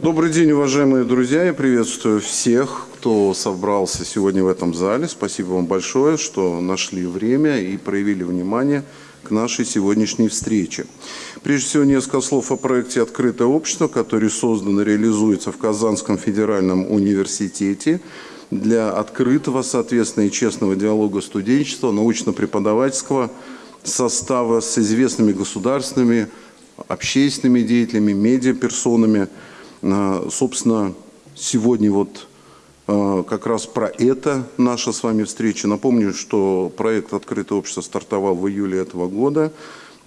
Добрый день, уважаемые друзья. Я приветствую всех, кто собрался сегодня в этом зале. Спасибо вам большое, что нашли время и проявили внимание к нашей сегодняшней встрече. Прежде всего, несколько слов о проекте «Открытое общество», который создан и реализуется в Казанском федеральном университете для открытого, соответственно, и честного диалога студенчества, научно-преподавательского состава с известными государственными, общественными деятелями, медиаперсонами – Собственно, сегодня вот а, как раз про это наша с вами встреча. Напомню, что проект «Открытое общество» стартовал в июле этого года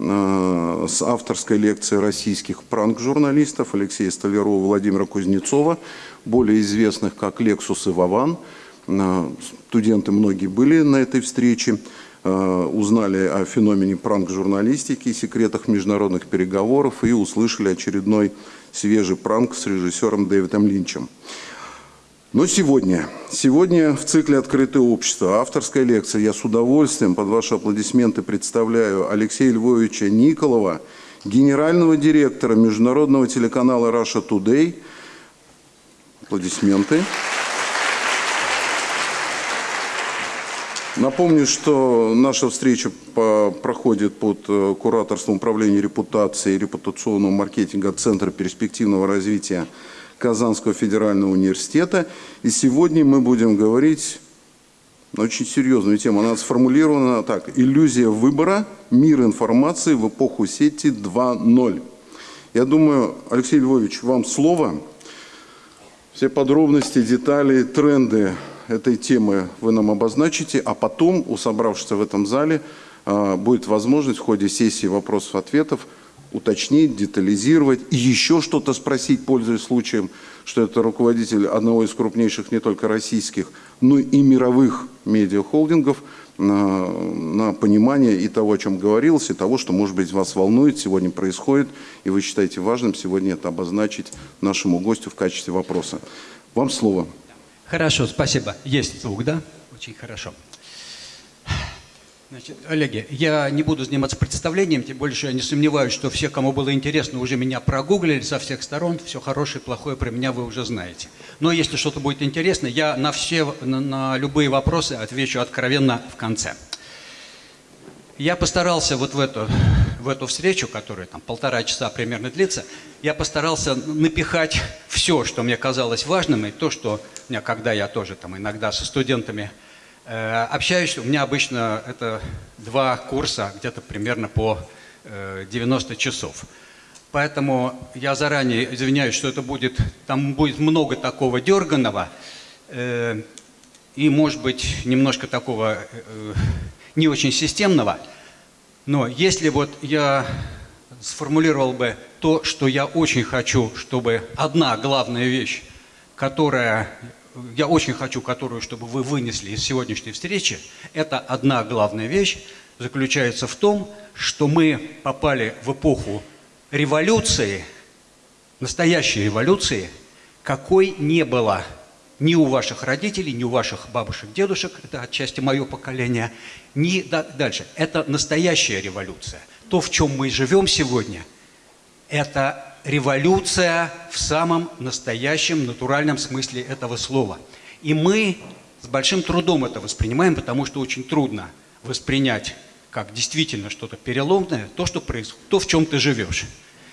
а, с авторской лекции российских пранк-журналистов Алексея Столярова и Владимира Кузнецова, более известных как «Лексус» и «Вован». А, студенты многие были на этой встрече, узнали о феномене пранк-журналистики, секретах международных переговоров и услышали очередной свежий пранк с режиссером Дэвидом Линчем. Но сегодня, сегодня в цикле «Открытое общество» авторская лекция. Я с удовольствием под ваши аплодисменты представляю Алексея Львовича Николова, генерального директора международного телеканала Russia Today. Аплодисменты. Напомню, что наша встреча по, проходит под э, кураторством управления репутацией и репутационного маркетинга Центра перспективного развития Казанского федерального университета. И сегодня мы будем говорить на очень серьезную тему. Она сформулирована так. «Иллюзия выбора. Мир информации в эпоху сети 2.0». Я думаю, Алексей Львович, вам слово. Все подробности, детали, тренды этой темы вы нам обозначите, а потом у собравшихся в этом зале а, будет возможность в ходе сессии вопросов-ответов уточнить, детализировать и еще что-то спросить, пользуясь случаем, что это руководитель одного из крупнейших не только российских, но и мировых медиахолдингов на, на понимание и того, о чем говорилось, и того, что, может быть, вас волнует, сегодня происходит, и вы считаете важным сегодня это обозначить нашему гостю в качестве вопроса. Вам слово. Хорошо, спасибо. Есть звук, да? Очень хорошо. Значит, Олеги, я не буду заниматься представлением, тем более, что я не сомневаюсь, что все, кому было интересно, уже меня прогуглили со всех сторон, все хорошее, плохое про меня вы уже знаете. Но если что-то будет интересно, я на все, на, на любые вопросы отвечу откровенно в конце. Я постарался вот в эту, в эту встречу, которая там полтора часа примерно длится, я постарался напихать все, что мне казалось важным, и то, что у меня, когда я тоже там иногда со студентами э, общаюсь, у меня обычно это два курса, где-то примерно по э, 90 часов. Поэтому я заранее извиняюсь, что это будет, там будет много такого дерганого, э, и, может быть, немножко такого э, не очень системного, но если вот я сформулировал бы то, что я очень хочу, чтобы одна главная вещь, которая я очень хочу, которую, чтобы вы вынесли из сегодняшней встречи, это одна главная вещь, заключается в том, что мы попали в эпоху революции, настоящей революции, какой не было ни у ваших родителей, ни у ваших бабушек, дедушек, это отчасти мое поколение, ни дальше. Это настоящая революция. То, в чем мы живем сегодня, это революция в самом настоящем, натуральном смысле этого слова. И мы с большим трудом это воспринимаем, потому что очень трудно воспринять как действительно что-то переломное, то, что происходит, то, в чем ты живешь.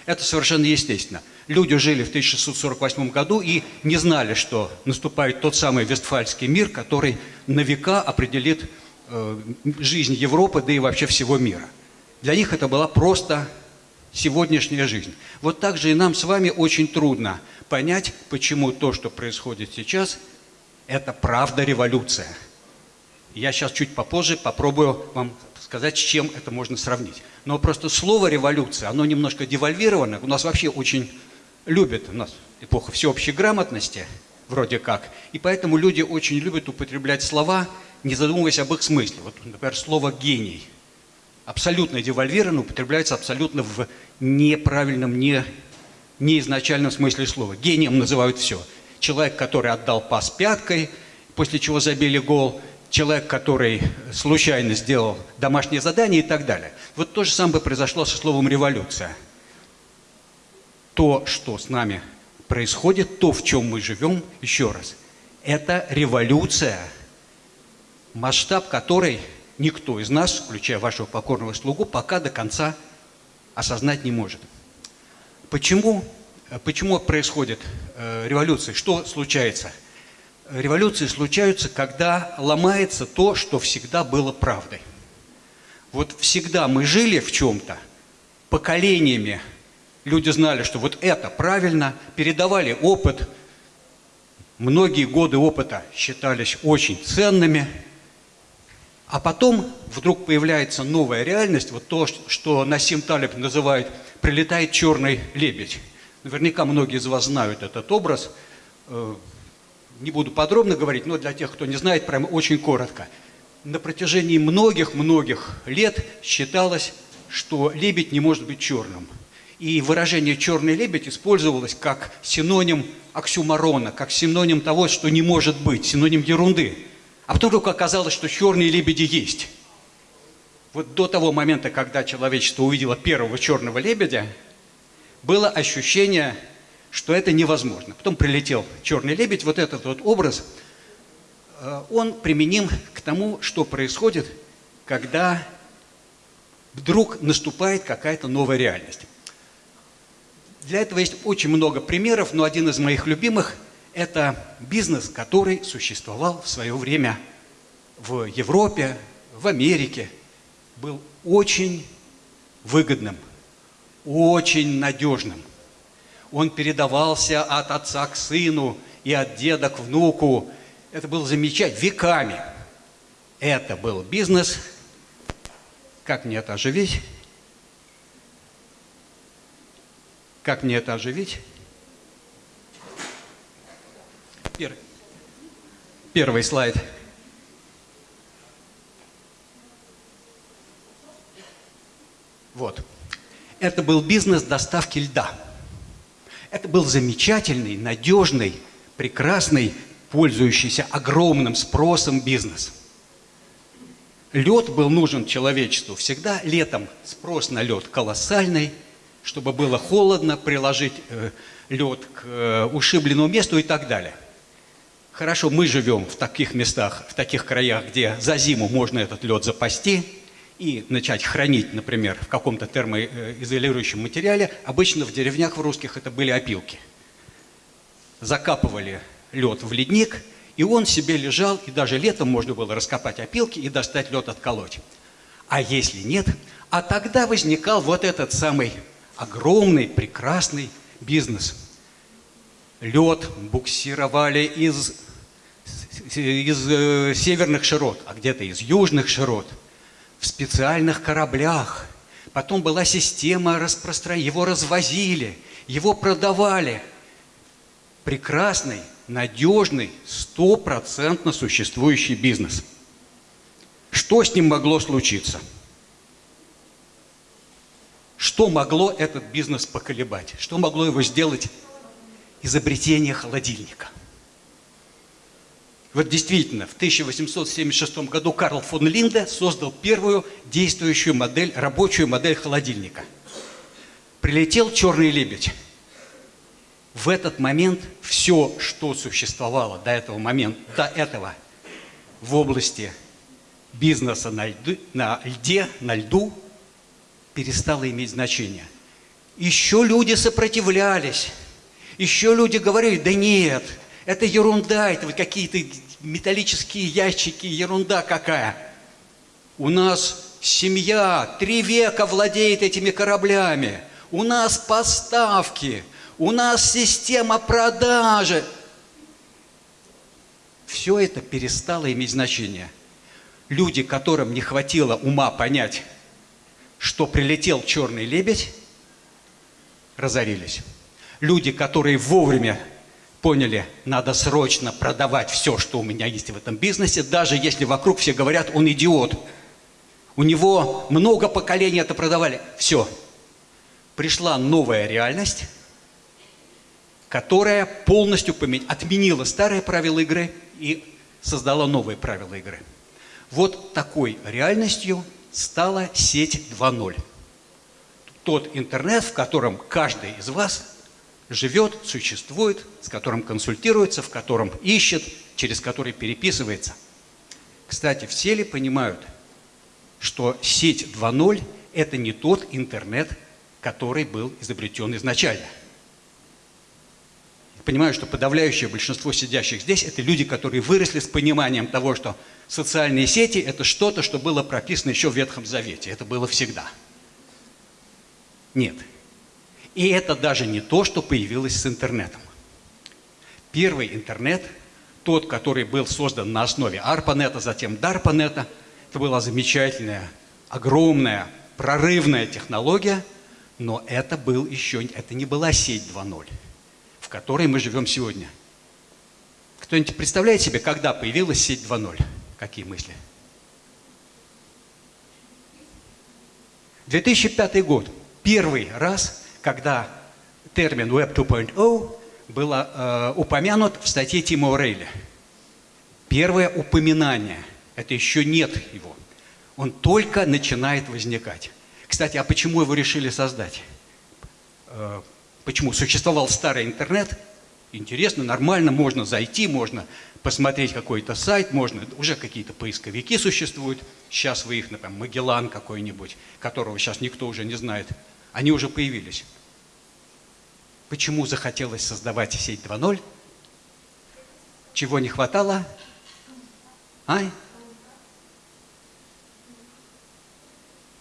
Это совершенно естественно. Люди жили в 1648 году и не знали, что наступает тот самый Вестфальский мир, который на века определит э, жизнь Европы, да и вообще всего мира. Для них это была просто сегодняшняя жизнь. Вот так же и нам с вами очень трудно понять, почему то, что происходит сейчас, это правда революция. Я сейчас чуть попозже попробую вам сказать, с чем это можно сравнить. Но просто слово «революция», оно немножко девальвировано. У нас вообще очень любят, у нас эпоха всеобщей грамотности, вроде как. И поэтому люди очень любят употреблять слова, не задумываясь об их смысле. Вот, например, слово «гений» абсолютно девальвировано, употребляется абсолютно в неправильном, не, не изначальном смысле слова. Гением называют все. Человек, который отдал пас пяткой, после чего забили гол, человек, который случайно сделал домашнее задание и так далее. Вот то же самое произошло со словом «революция». То, что с нами происходит то, в чем мы живем, еще раз. Это революция, масштаб которой никто из нас, включая вашего покорного слугу, пока до конца осознать не может. Почему, почему происходит э, революция? Что случается? Революции случаются, когда ломается то, что всегда было правдой. Вот всегда мы жили в чем-то, поколениями люди знали, что вот это правильно, передавали опыт, многие годы опыта считались очень ценными, а потом вдруг появляется новая реальность, вот то, что Насим Талиб называет «прилетает черный лебедь». Наверняка многие из вас знают этот образ. Не буду подробно говорить, но для тех, кто не знает, прямо очень коротко. На протяжении многих-многих лет считалось, что лебедь не может быть черным. И выражение «черный лебедь» использовалось как синоним оксюмарона, как синоним того, что не может быть, синоним ерунды. А потом вдруг оказалось, что черные лебеди есть. Вот до того момента, когда человечество увидело первого черного лебедя, было ощущение, что это невозможно. Потом прилетел черный лебедь, вот этот вот образ, э, он применим к тому, что происходит, когда вдруг наступает какая-то новая реальность. Для этого есть очень много примеров, но один из моих любимых – это бизнес, который существовал в свое время в Европе, в Америке, был очень выгодным, очень надежным. Он передавался от отца к сыну и от деда к внуку. Это было замечательно, веками. Это был бизнес. Как мне это оживить? Как мне это оживить? Первый слайд. Вот. Это был бизнес доставки льда. Это был замечательный, надежный, прекрасный, пользующийся огромным спросом бизнес. Лед был нужен человечеству всегда летом. Спрос на лед колоссальный – чтобы было холодно, приложить э, лед к э, ушибленному месту и так далее. Хорошо, мы живем в таких местах, в таких краях, где за зиму можно этот лед запасти и начать хранить, например, в каком-то термоизолирующем материале. Обычно в деревнях в русских это были опилки. Закапывали лед в ледник, и он себе лежал, и даже летом можно было раскопать опилки и достать лед отколоть. А если нет, а тогда возникал вот этот самый огромный, прекрасный бизнес. Лед буксировали из, из э, северных широт, а где-то из южных широт, в специальных кораблях. Потом была система распространения, его развозили, его продавали. Прекрасный, надежный, стопроцентно существующий бизнес. Что с ним могло случиться? Что могло этот бизнес поколебать? Что могло его сделать? Изобретение холодильника. Вот действительно, в 1876 году Карл фон Линде создал первую действующую модель, рабочую модель холодильника. Прилетел черный лебедь. В этот момент все, что существовало до этого момента, до этого в области бизнеса на, льду, на льде, на льду, перестало иметь значение. Еще люди сопротивлялись, еще люди говорили, да нет, это ерунда, это вот какие-то металлические ящики, ерунда какая. У нас семья три века владеет этими кораблями, у нас поставки, у нас система продажи. Все это перестало иметь значение. Люди, которым не хватило ума понять, что прилетел черный лебедь, разорились. Люди, которые вовремя поняли, надо срочно продавать все, что у меня есть в этом бизнесе, даже если вокруг все говорят, он идиот. У него много поколений это продавали. Все. Пришла новая реальность, которая полностью помен... отменила старые правила игры и создала новые правила игры. Вот такой реальностью стала сеть 2.0. Тот интернет, в котором каждый из вас живет, существует, с которым консультируется, в котором ищет, через который переписывается. Кстати, все ли понимают, что сеть 2.0 – это не тот интернет, который был изобретен изначально? Понимаю, что подавляющее большинство сидящих здесь – это люди, которые выросли с пониманием того, что социальные сети – это что-то, что было прописано еще в Ветхом Завете. Это было всегда. Нет. И это даже не то, что появилось с интернетом. Первый интернет, тот, который был создан на основе ARPANET, затем DARPANET, это была замечательная, огромная, прорывная технология, но это, был еще, это не была сеть 2.0, в которой мы живем сегодня. Кто-нибудь представляет себе, когда появилась сеть 2.0? Какие мысли? 2005 год. Первый раз, когда термин Web 2.0 был э, упомянут в статье Тима Орейля. Первое упоминание. Это еще нет его. Он только начинает возникать. Кстати, а почему его решили создать? Э, почему? Существовал старый интернет. Интересно, нормально, можно зайти, можно посмотреть какой-то сайт, можно, уже какие-то поисковики существуют. Сейчас вы их, например, Магеллан какой-нибудь, которого сейчас никто уже не знает. Они уже появились. Почему захотелось создавать сеть 2.0? Чего не хватало? А?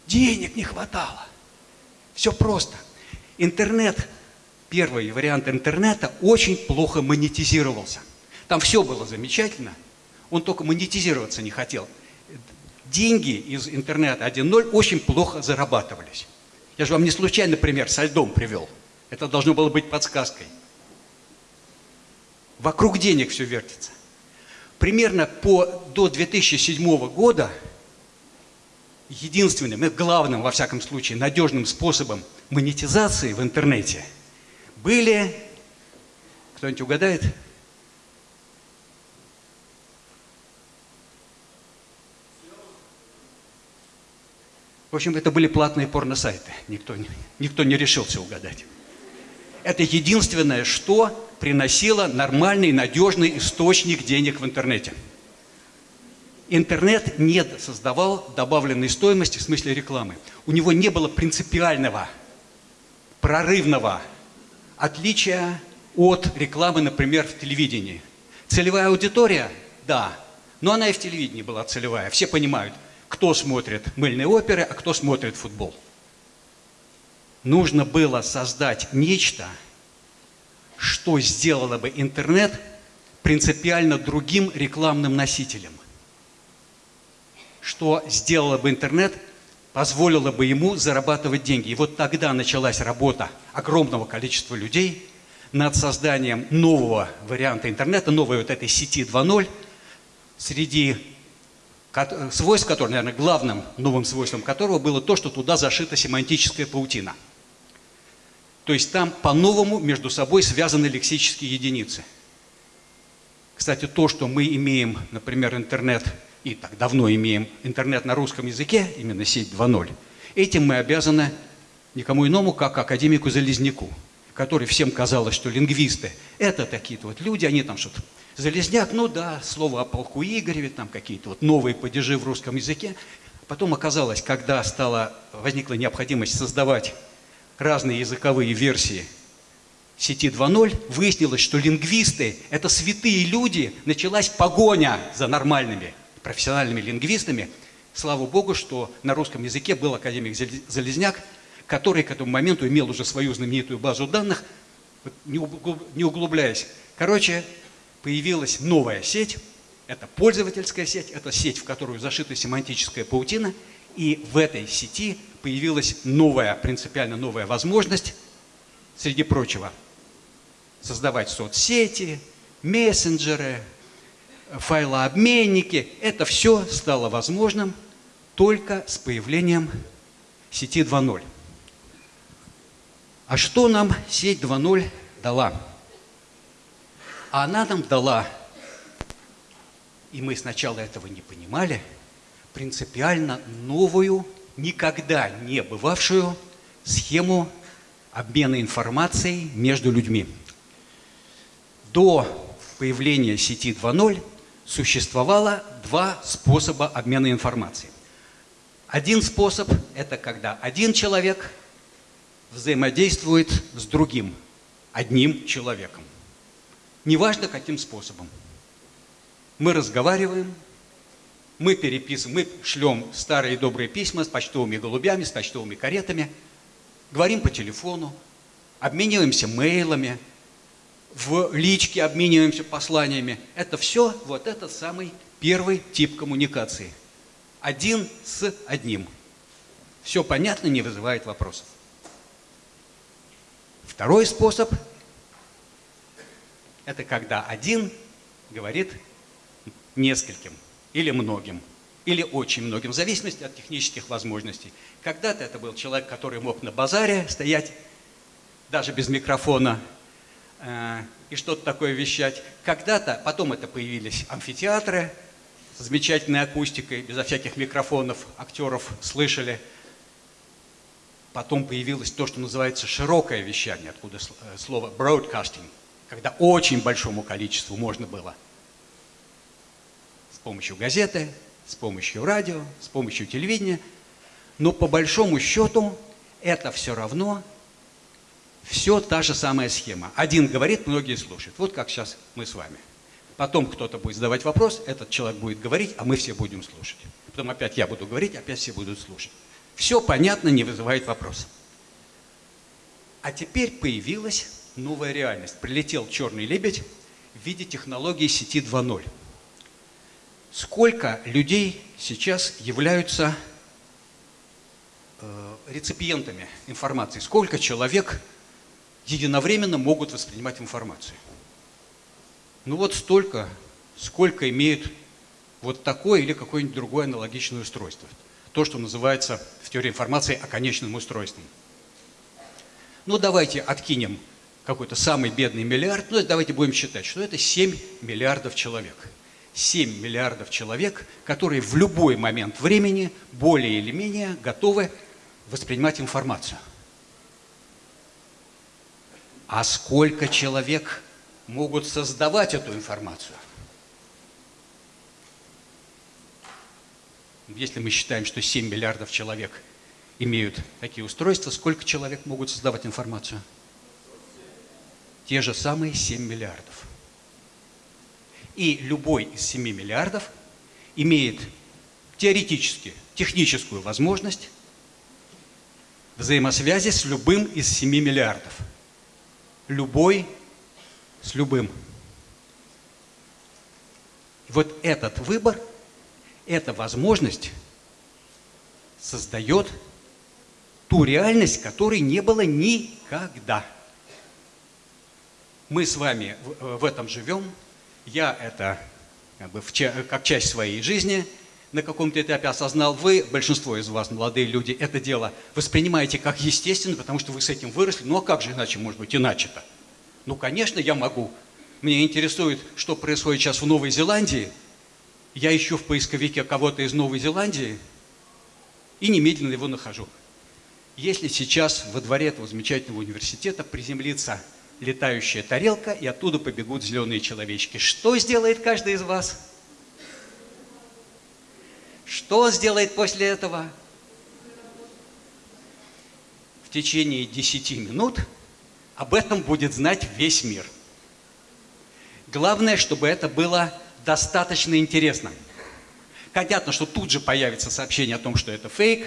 Денег не хватало. Все просто. Интернет, первый вариант интернета очень плохо монетизировался. Там все было замечательно, он только монетизироваться не хотел. Деньги из интернета 1.0 очень плохо зарабатывались. Я же вам не случайно пример со льдом привел. Это должно было быть подсказкой. Вокруг денег все вертится. Примерно по, до 2007 года единственным и главным, во всяком случае, надежным способом монетизации в интернете были, кто-нибудь угадает? В общем, это были платные порносайты. Никто, никто не решился угадать. Это единственное, что приносило нормальный, надежный источник денег в интернете. Интернет не создавал добавленной стоимости в смысле рекламы. У него не было принципиального, прорывного отличия от рекламы, например, в телевидении. Целевая аудитория, да, но она и в телевидении была целевая. Все понимают, кто смотрит мыльные оперы, а кто смотрит футбол нужно было создать нечто, что сделало бы интернет принципиально другим рекламным носителем. Что сделало бы интернет, позволило бы ему зарабатывать деньги. И вот тогда началась работа огромного количества людей над созданием нового варианта интернета, новой вот этой сети 2.0, среди свойств которой, наверное, главным новым свойством которого было то, что туда зашита семантическая паутина – то есть там по-новому между собой связаны лексические единицы. Кстати, то, что мы имеем, например, интернет, и так давно имеем интернет на русском языке, именно сеть 2.0, этим мы обязаны никому иному, как академику Залезняку, который всем казалось, что лингвисты – это такие-то вот люди, они там что-то… Залезняк, ну да, слово о полку Игореве, там какие-то вот новые падежи в русском языке. Потом оказалось, когда стала, возникла необходимость создавать разные языковые версии сети 2.0, выяснилось, что лингвисты – это святые люди, началась погоня за нормальными профессиональными лингвистами. Слава Богу, что на русском языке был академик Залезняк, который к этому моменту имел уже свою знаменитую базу данных, не углубляясь. Короче, появилась новая сеть, это пользовательская сеть, это сеть, в которую зашита семантическая паутина, и в этой сети появилась новая, принципиально новая возможность, среди прочего, создавать соцсети, мессенджеры, файлообменники. Это все стало возможным только с появлением сети 2.0. А что нам сеть 2.0 дала? Она нам дала, и мы сначала этого не понимали, принципиально новую никогда не бывавшую схему обмена информацией между людьми. До появления сети 2.0 существовало два способа обмена информацией. Один способ – это когда один человек взаимодействует с другим, одним человеком. Неважно, каким способом. Мы разговариваем, мы переписываем, мы шлем старые добрые письма с почтовыми голубями, с почтовыми каретами, говорим по телефону, обмениваемся мейлами, в личке обмениваемся посланиями. Это все вот этот самый первый тип коммуникации – один с одним. Все понятно, не вызывает вопросов. Второй способ – это когда один говорит нескольким или многим, или очень многим, в зависимости от технических возможностей. Когда-то это был человек, который мог на базаре стоять, даже без микрофона, э, и что-то такое вещать. Когда-то, потом это появились амфитеатры – с замечательной акустикой, безо всяких микрофонов, актеров слышали. Потом появилось то, что называется широкое вещание, откуда э, слово broadcasting, когда очень большому количеству можно было с помощью газеты, с помощью радио, с помощью телевидения. Но по большому счету это все равно все та же самая схема. Один говорит, многие слушают. Вот как сейчас мы с вами. Потом кто-то будет задавать вопрос, этот человек будет говорить, а мы все будем слушать. Потом опять я буду говорить, опять все будут слушать. Все понятно, не вызывает вопросов. А теперь появилась новая реальность. Прилетел черный лебедь в виде технологии сети 2.0. Сколько людей сейчас являются э, реципиентами информации? Сколько человек единовременно могут воспринимать информацию? Ну вот столько, сколько имеют вот такое или какое-нибудь другое аналогичное устройство. То, что называется в теории информации оконечным устройством. Ну давайте откинем какой-то самый бедный миллиард, ну давайте будем считать, что это 7 миллиардов человек. 7 миллиардов человек, которые в любой момент времени более или менее готовы воспринимать информацию. А сколько человек могут создавать эту информацию. Если мы считаем, что 7 миллиардов человек имеют такие устройства, сколько человек могут создавать информацию? Те же самые 7 миллиардов. И любой из 7 миллиардов имеет теоретически техническую возможность взаимосвязи с любым из 7 миллиардов. Любой с любым. Вот этот выбор, эта возможность создает ту реальность, которой не было никогда. Мы с вами в этом живем. Я это как, бы, как часть своей жизни на каком-то этапе осознал. Вы, большинство из вас, молодые люди, это дело воспринимаете как естественно, потому что вы с этим выросли. Ну а как же иначе, может быть, иначе-то? Ну, конечно, я могу. Мне интересует, что происходит сейчас в Новой Зеландии. Я ищу в поисковике кого-то из Новой Зеландии и немедленно его нахожу. Если сейчас во дворе этого замечательного университета приземлится летающая тарелка, и оттуда побегут зеленые человечки, что сделает каждый из вас? Что сделает после этого? В течение 10 минут – об этом будет знать весь мир. Главное, чтобы это было достаточно интересно. Понятно, что тут же появится сообщение о том, что это фейк,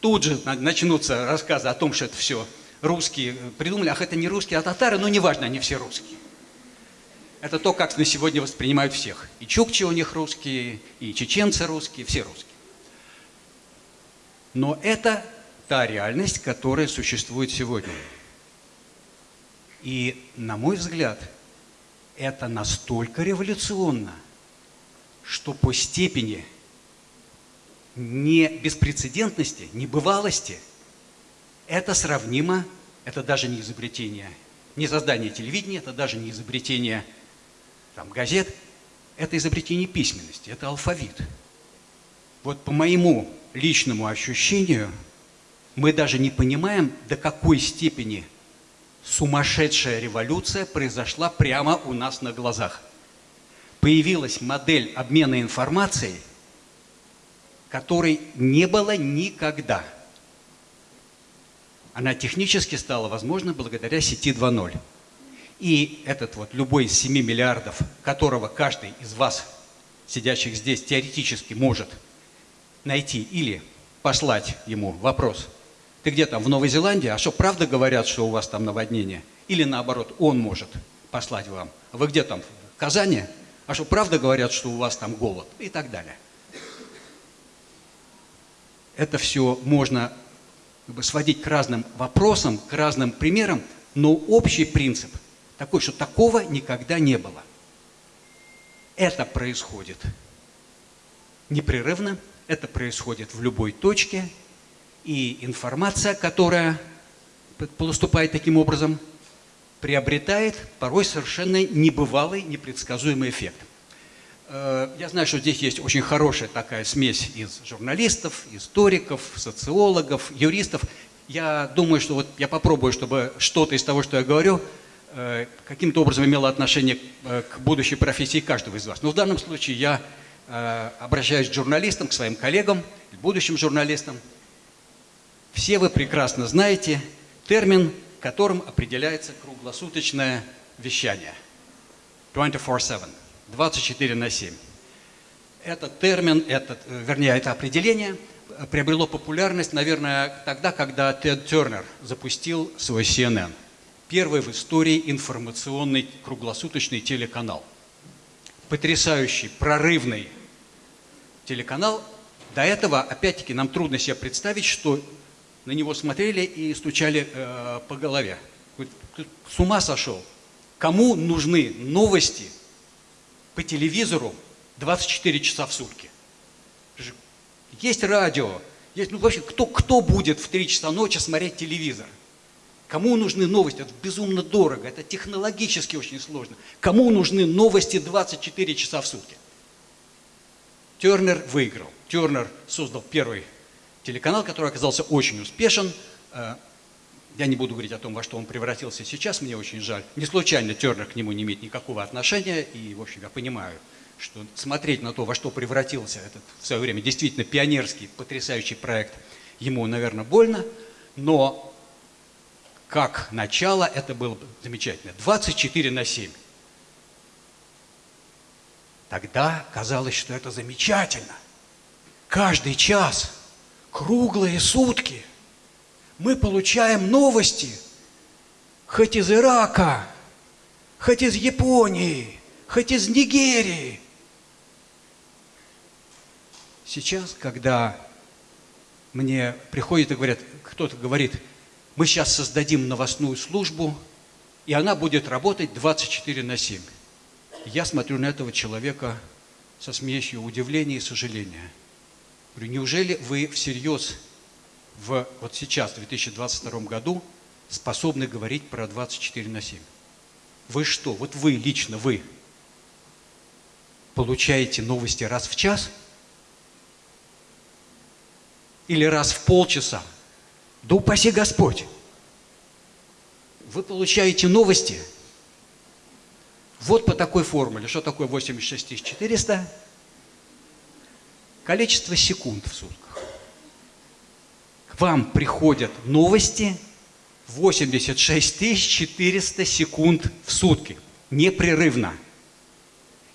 тут же начнутся рассказы о том, что это все русские придумали. Ах, это не русские, а татары, но неважно, они все русские. Это то, как на сегодня воспринимают всех. И чукчи у них русские, и чеченцы русские, все русские. Но это та реальность, которая существует сегодня. И, на мой взгляд, это настолько революционно, что по степени не беспрецедентности, небывалости, это сравнимо, это даже не изобретение, не создание телевидения, это даже не изобретение там, газет, это изобретение письменности, это алфавит. Вот по моему личному ощущению, Мы даже не понимаем, до какой степени сумасшедшая революция произошла прямо у нас на глазах. Появилась модель обмена информацией, которой не было никогда. Она технически стала возможна благодаря сети 2.0. И этот вот любой из 7 миллиардов, которого каждый из вас, сидящих здесь, теоретически может найти или послать ему вопрос, ты где там, в Новой Зеландии, а что, правда говорят, что у вас там наводнение? Или наоборот, он может послать вам, а вы где там, в Казани? А что, правда говорят, что у вас там голод? И так далее. Это все можно как бы, сводить к разным вопросам, к разным примерам, но общий принцип – такой, что такого никогда не было. Это происходит непрерывно, это происходит в любой точке, и информация, которая поступает таким образом, приобретает порой совершенно небывалый, непредсказуемый эффект. Э, я знаю, что здесь есть очень хорошая такая смесь из журналистов, историков, социологов, юристов. Я думаю, что вот я попробую, чтобы что-то из того, что я говорю, Э, каким-то образом имело отношение э, к будущей профессии каждого из вас. Но в данном случае я обращаюсь к журналистам, к своим коллегам, к будущим журналистам. Все вы прекрасно знаете термин, которым определяется круглосуточное вещание. 24-7, 24 на 7. Этот термин, этот, вернее, это определение приобрело популярность, наверное, тогда, когда Тед Тернер запустил свой CNN – первый в истории информационный круглосуточный телеканал. Потрясающий, прорывный телеканал. До этого, опять-таки, нам трудно себе представить, что на него смотрели и стучали э, по голове. С ума сошел. Кому нужны новости по телевизору 24 часа в сутки? Есть радио, есть, ну вообще, кто, кто будет в 3 часа ночи смотреть телевизор? Кому нужны новости? Это безумно дорого, это технологически очень сложно. Кому нужны новости 24 часа в сутки? Тернер выиграл. Тернер создал первый телеканал, который оказался очень успешен. Я не буду говорить о том, во что он превратился сейчас, мне очень жаль. Не случайно Тернер к нему не имеет никакого отношения, и, в общем, я понимаю, что смотреть на то, во что превратился этот в свое время действительно пионерский, потрясающий проект, ему, наверное, больно, но как начало, это было замечательно. 24 на 7. Тогда казалось, что это замечательно. Каждый час, круглые сутки мы получаем новости, хоть из Ирака, хоть из Японии, хоть из Нигерии. Сейчас, когда мне приходят и говорят, кто-то говорит – мы сейчас создадим новостную службу, и она будет работать 24 на 7. Я смотрю на этого человека со смесью удивления и сожаления. Говорю, неужели вы всерьез в, вот сейчас, в 2022 году, способны говорить про 24 на 7? Вы что, вот вы, лично вы, получаете новости раз в час? Или раз в полчаса? Да упаси Господь. Вы получаете новости вот по такой формуле. Что такое 86 400? Количество секунд в сутках. Вам приходят новости 86 400 секунд в сутки. Непрерывно.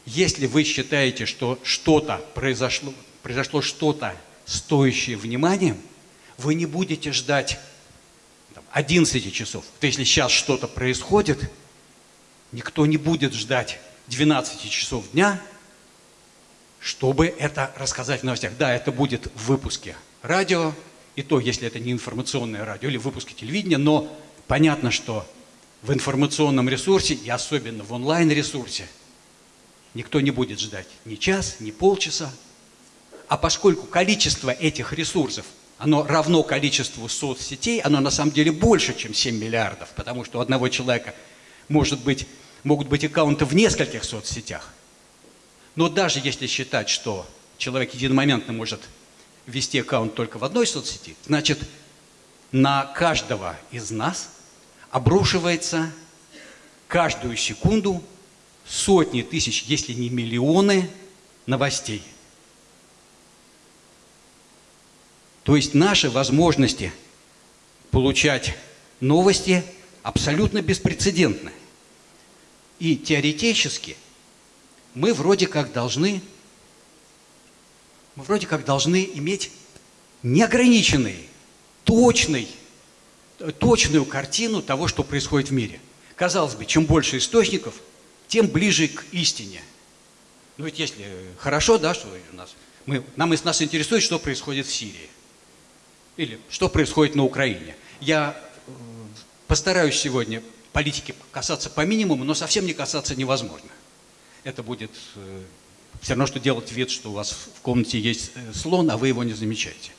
Если вы считаете, что что-то произошло, произошло что-то стоящее внимания, вы не будете ждать 11 часов. То если сейчас что-то происходит, никто не будет ждать 12 часов дня, чтобы это рассказать в новостях. Да, это будет в выпуске радио, и то, если это не информационное радио или в выпуске телевидения, но понятно, что в информационном ресурсе и особенно в онлайн-ресурсе никто не будет ждать ни час, ни полчаса. А поскольку количество этих ресурсов – оно равно количеству соцсетей, оно на самом деле больше, чем 7 миллиардов, потому что у одного человека может быть, могут быть аккаунты в нескольких соцсетях. Но даже если считать, что человек единомоментно может вести аккаунт только в одной соцсети, значит, на каждого из нас обрушивается каждую секунду сотни тысяч, если не миллионы новостей. То есть наши возможности получать новости абсолютно беспрецедентны. И теоретически мы вроде как должны, мы вроде как должны иметь неограниченный, точный, точную картину того, что происходит в мире. Казалось бы, чем больше источников, тем ближе к истине. Ну ведь если хорошо, да, что у нас, мы, нам, нас интересует, что происходит в Сирии. Или что происходит на Украине. Я э, постараюсь сегодня политики касаться по минимуму, но совсем не касаться невозможно. Это будет э, все равно, что делать вид, что у вас в комнате есть э, слон, а вы его не замечаете.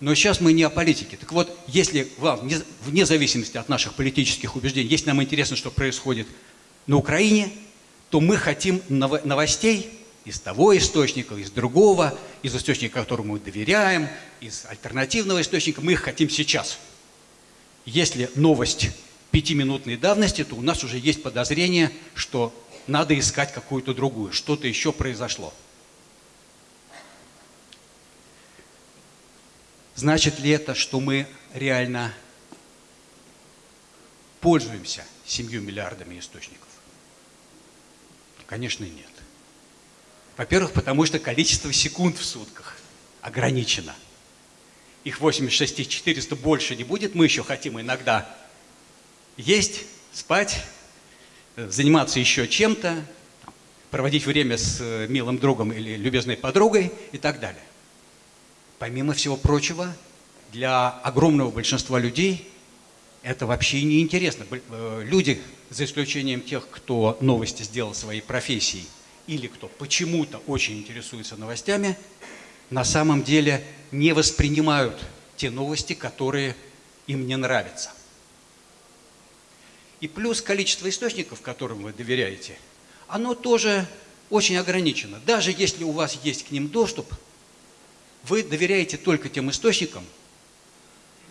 Но сейчас мы не о политике. Так вот, если вам, вне зависимости от наших политических убеждений, если нам интересно, что происходит на Украине, то мы хотим новостей из того источника, из другого, из источника, которому мы доверяем, из альтернативного источника. Мы их хотим сейчас. Если новость пятиминутной давности, то у нас уже есть подозрение, что надо искать какую-то другую, что-то еще произошло. Значит ли это, что мы реально пользуемся семью миллиардами источников? Конечно, нет. Во-первых, потому что количество секунд в сутках ограничено. Их 86 400 больше не будет. Мы еще хотим иногда есть, спать, заниматься еще чем-то, проводить время с э, милым другом или любезной подругой и так далее. Помимо всего прочего, для огромного большинства людей это вообще не интересно. Э, люди, за исключением тех, кто новости сделал своей профессией, или кто почему-то очень интересуется новостями, на самом деле не воспринимают те новости, которые им не нравятся. И плюс количество источников, которым вы доверяете, оно тоже очень ограничено. Даже если у вас есть к ним доступ, вы доверяете только тем источникам,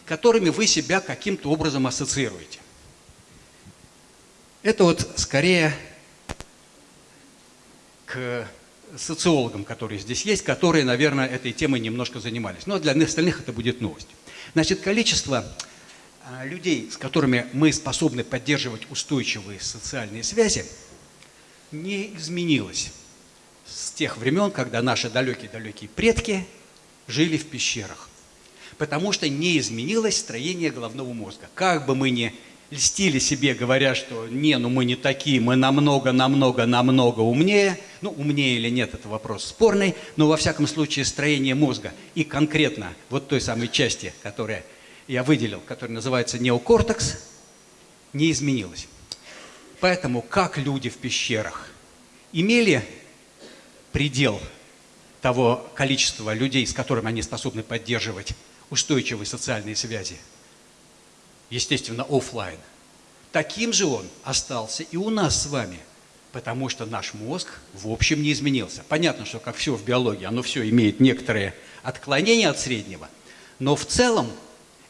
которыми вы себя каким-то образом ассоциируете. Это вот скорее к социологам, которые здесь есть, которые, наверное, этой темой немножко занимались. Но для остальных это будет новость. Значит, количество людей, с которыми мы способны поддерживать устойчивые социальные связи, не изменилось с тех времен, когда наши далекие-далекие предки жили в пещерах. Потому что не изменилось строение головного мозга. Как бы мы ни льстили себе, говоря, что не, ну мы не такие, мы намного, намного, намного умнее. Ну, умнее или нет, это вопрос спорный, но во всяком случае строение мозга и конкретно вот той самой части, которая я выделил, который называется неокортекс, не изменилось. Поэтому как люди в пещерах имели предел того количества людей, с которыми они способны поддерживать устойчивые социальные связи, естественно, офлайн, таким же он остался и у нас с вами, потому что наш мозг в общем не изменился. Понятно, что как все в биологии, оно все имеет некоторые отклонения от среднего, но в целом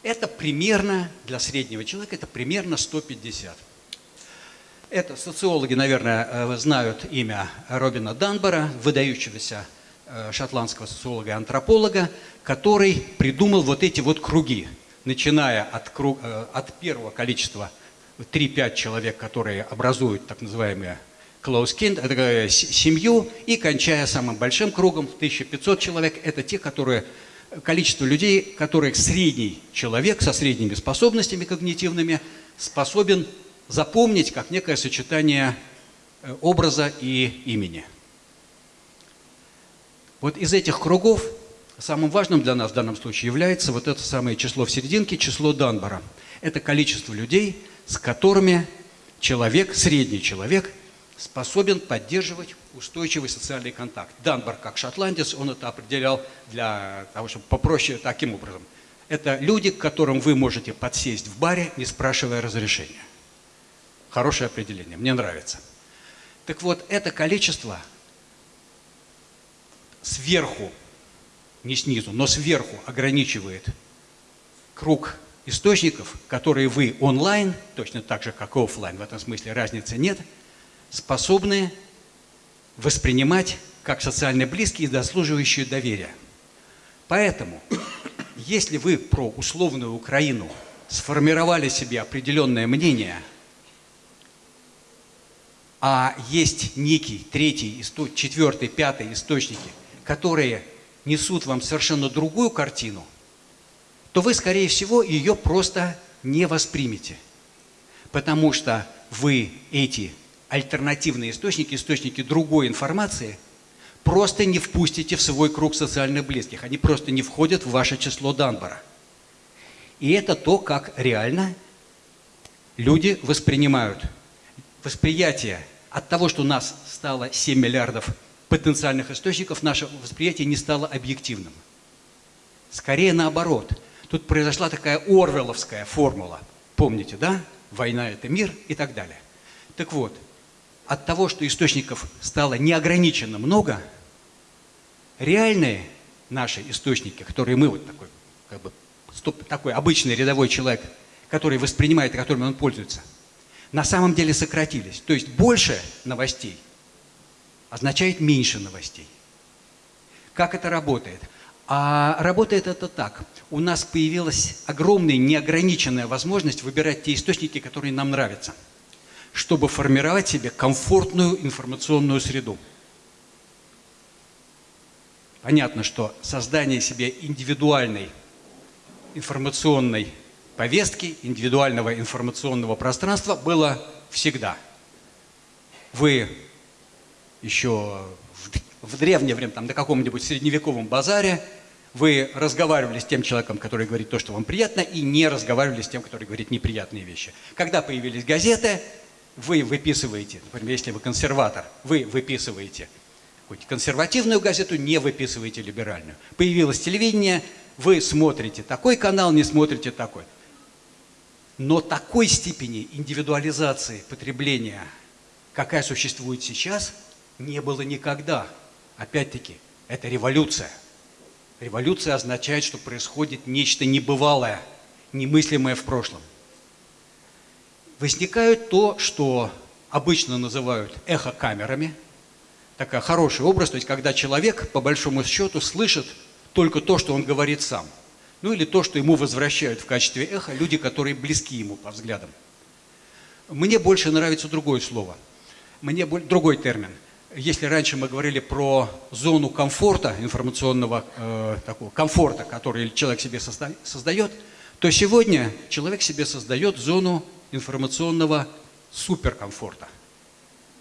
это примерно, для среднего человека, это примерно 150. Это социологи, наверное, э, знают имя Робина Данбора, выдающегося э, шотландского социолога и антрополога, который придумал вот эти вот круги, начиная от, круг, э, от первого количества 3-5 человек, которые образуют так называемые close kin, семью, и кончая самым большим кругом, 1500 человек, это те, которые количество людей, которые средний человек со средними способностями когнитивными способен запомнить как некое сочетание э, образа и имени. Вот из этих кругов самым важным для нас в данном случае является вот это самое число в серединке, число Данбара. Это количество людей, с которыми человек, средний человек – способен поддерживать устойчивый социальный контакт. Данбар, как шотландец, он это определял для того, чтобы попроще таким образом. Это люди, к которым вы можете подсесть в баре, не спрашивая разрешения. Хорошее определение, мне нравится. Так вот, это количество сверху, не снизу, но сверху ограничивает круг источников, которые вы онлайн, точно так же, как и офлайн, в этом смысле разницы нет, способны воспринимать как социально близкие и заслуживающие доверия. Поэтому, если вы про условную Украину сформировали себе определенное мнение, а есть некий третий, четвертый, пятый источники, которые несут вам совершенно другую картину, то вы, скорее всего, ее просто не воспримете. Потому что вы эти альтернативные источники, источники другой информации, просто не впустите в свой круг социальных близких. Они просто не входят в ваше число Данбара. И это то, как реально люди воспринимают. Восприятие от того, что у нас стало 7 миллиардов потенциальных источников, наше восприятие не стало объективным. Скорее наоборот. Тут произошла такая орвеловская формула. Помните, да? Война – это мир и так далее. Так вот, от того, что источников стало неограниченно много, реальные наши источники, которые мы, вот такой, как бы, такой обычный рядовой человек, который воспринимает и которыми он пользуется, на самом деле сократились. То есть больше новостей означает меньше новостей. Как это работает? А работает это так. У нас появилась огромная неограниченная возможность выбирать те источники, которые нам нравятся – чтобы формировать себе комфортную информационную среду. Понятно, что создание себе индивидуальной информационной повестки, индивидуального информационного пространства было всегда. Вы еще в, в древнее время, там, на каком-нибудь средневековом базаре, вы разговаривали с тем человеком, который говорит то, что вам приятно, и не разговаривали с тем, который говорит неприятные вещи. Когда появились газеты, вы выписываете, например, если вы консерватор, вы выписываете хоть консервативную газету, не выписываете либеральную. Появилось телевидение, вы смотрите такой канал, не смотрите такой. Но такой степени индивидуализации потребления, какая существует сейчас, не было никогда. Опять-таки, это революция. Революция означает, что происходит нечто небывалое, немыслимое в прошлом возникает то, что обычно называют эхокамерами. Такой хороший образ, то есть когда человек, по большому счету, слышит только то, что он говорит сам. Ну или то, что ему возвращают в качестве эха люди, которые близки ему по взглядам. Мне больше нравится другое слово. Мне другой термин. Если раньше мы говорили про зону комфорта, информационного э, такого комфорта, который человек себе создает, то сегодня человек себе создает зону информационного суперкомфорта.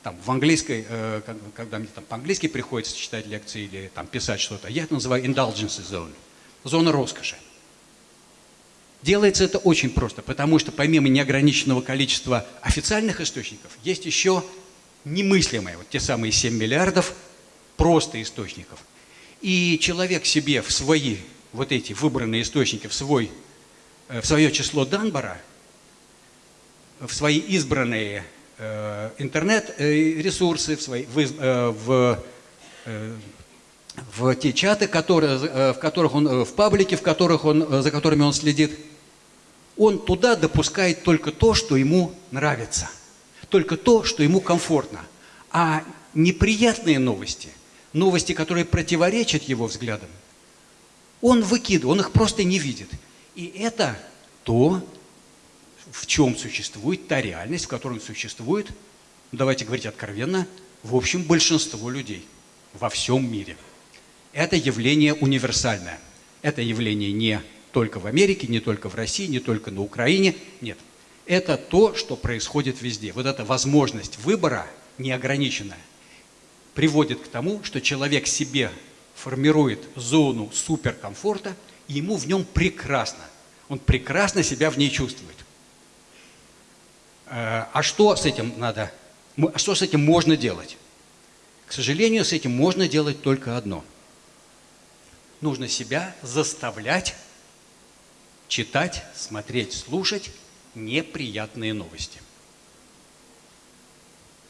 Там, в английской, э, когда мне там по-английски приходится читать лекции или там, писать что-то, я это называю indulgence zone, зона роскоши. Делается это очень просто, потому что помимо неограниченного количества официальных источников, есть еще немыслимые, вот те самые 7 миллиардов просто источников. И человек себе в свои вот эти выбранные источники, в, свой, э, в свое число Данбара – в свои избранные э, интернет-ресурсы, в, свои, в, э, в, э, в те чаты, которые, э, в которых он, э, в паблике, в которых он, э, за которыми он следит, он туда допускает только то, что ему нравится, только то, что ему комфортно. А неприятные новости, новости, которые противоречат его взглядам, он выкидывает, он их просто не видит. И это то, в чем существует та реальность, в которой существует, давайте говорить откровенно, в общем, большинство людей во всем мире. Это явление универсальное. Это явление не только в Америке, не только в России, не только на Украине. Нет. Это то, что происходит везде. Вот эта возможность выбора неограниченная приводит к тому, что человек себе формирует зону суперкомфорта, и ему в нем прекрасно. Он прекрасно себя в ней чувствует. Э, а что с этим надо? А что с этим можно делать? К сожалению, с этим можно делать только одно. Нужно себя заставлять читать, смотреть, слушать неприятные новости.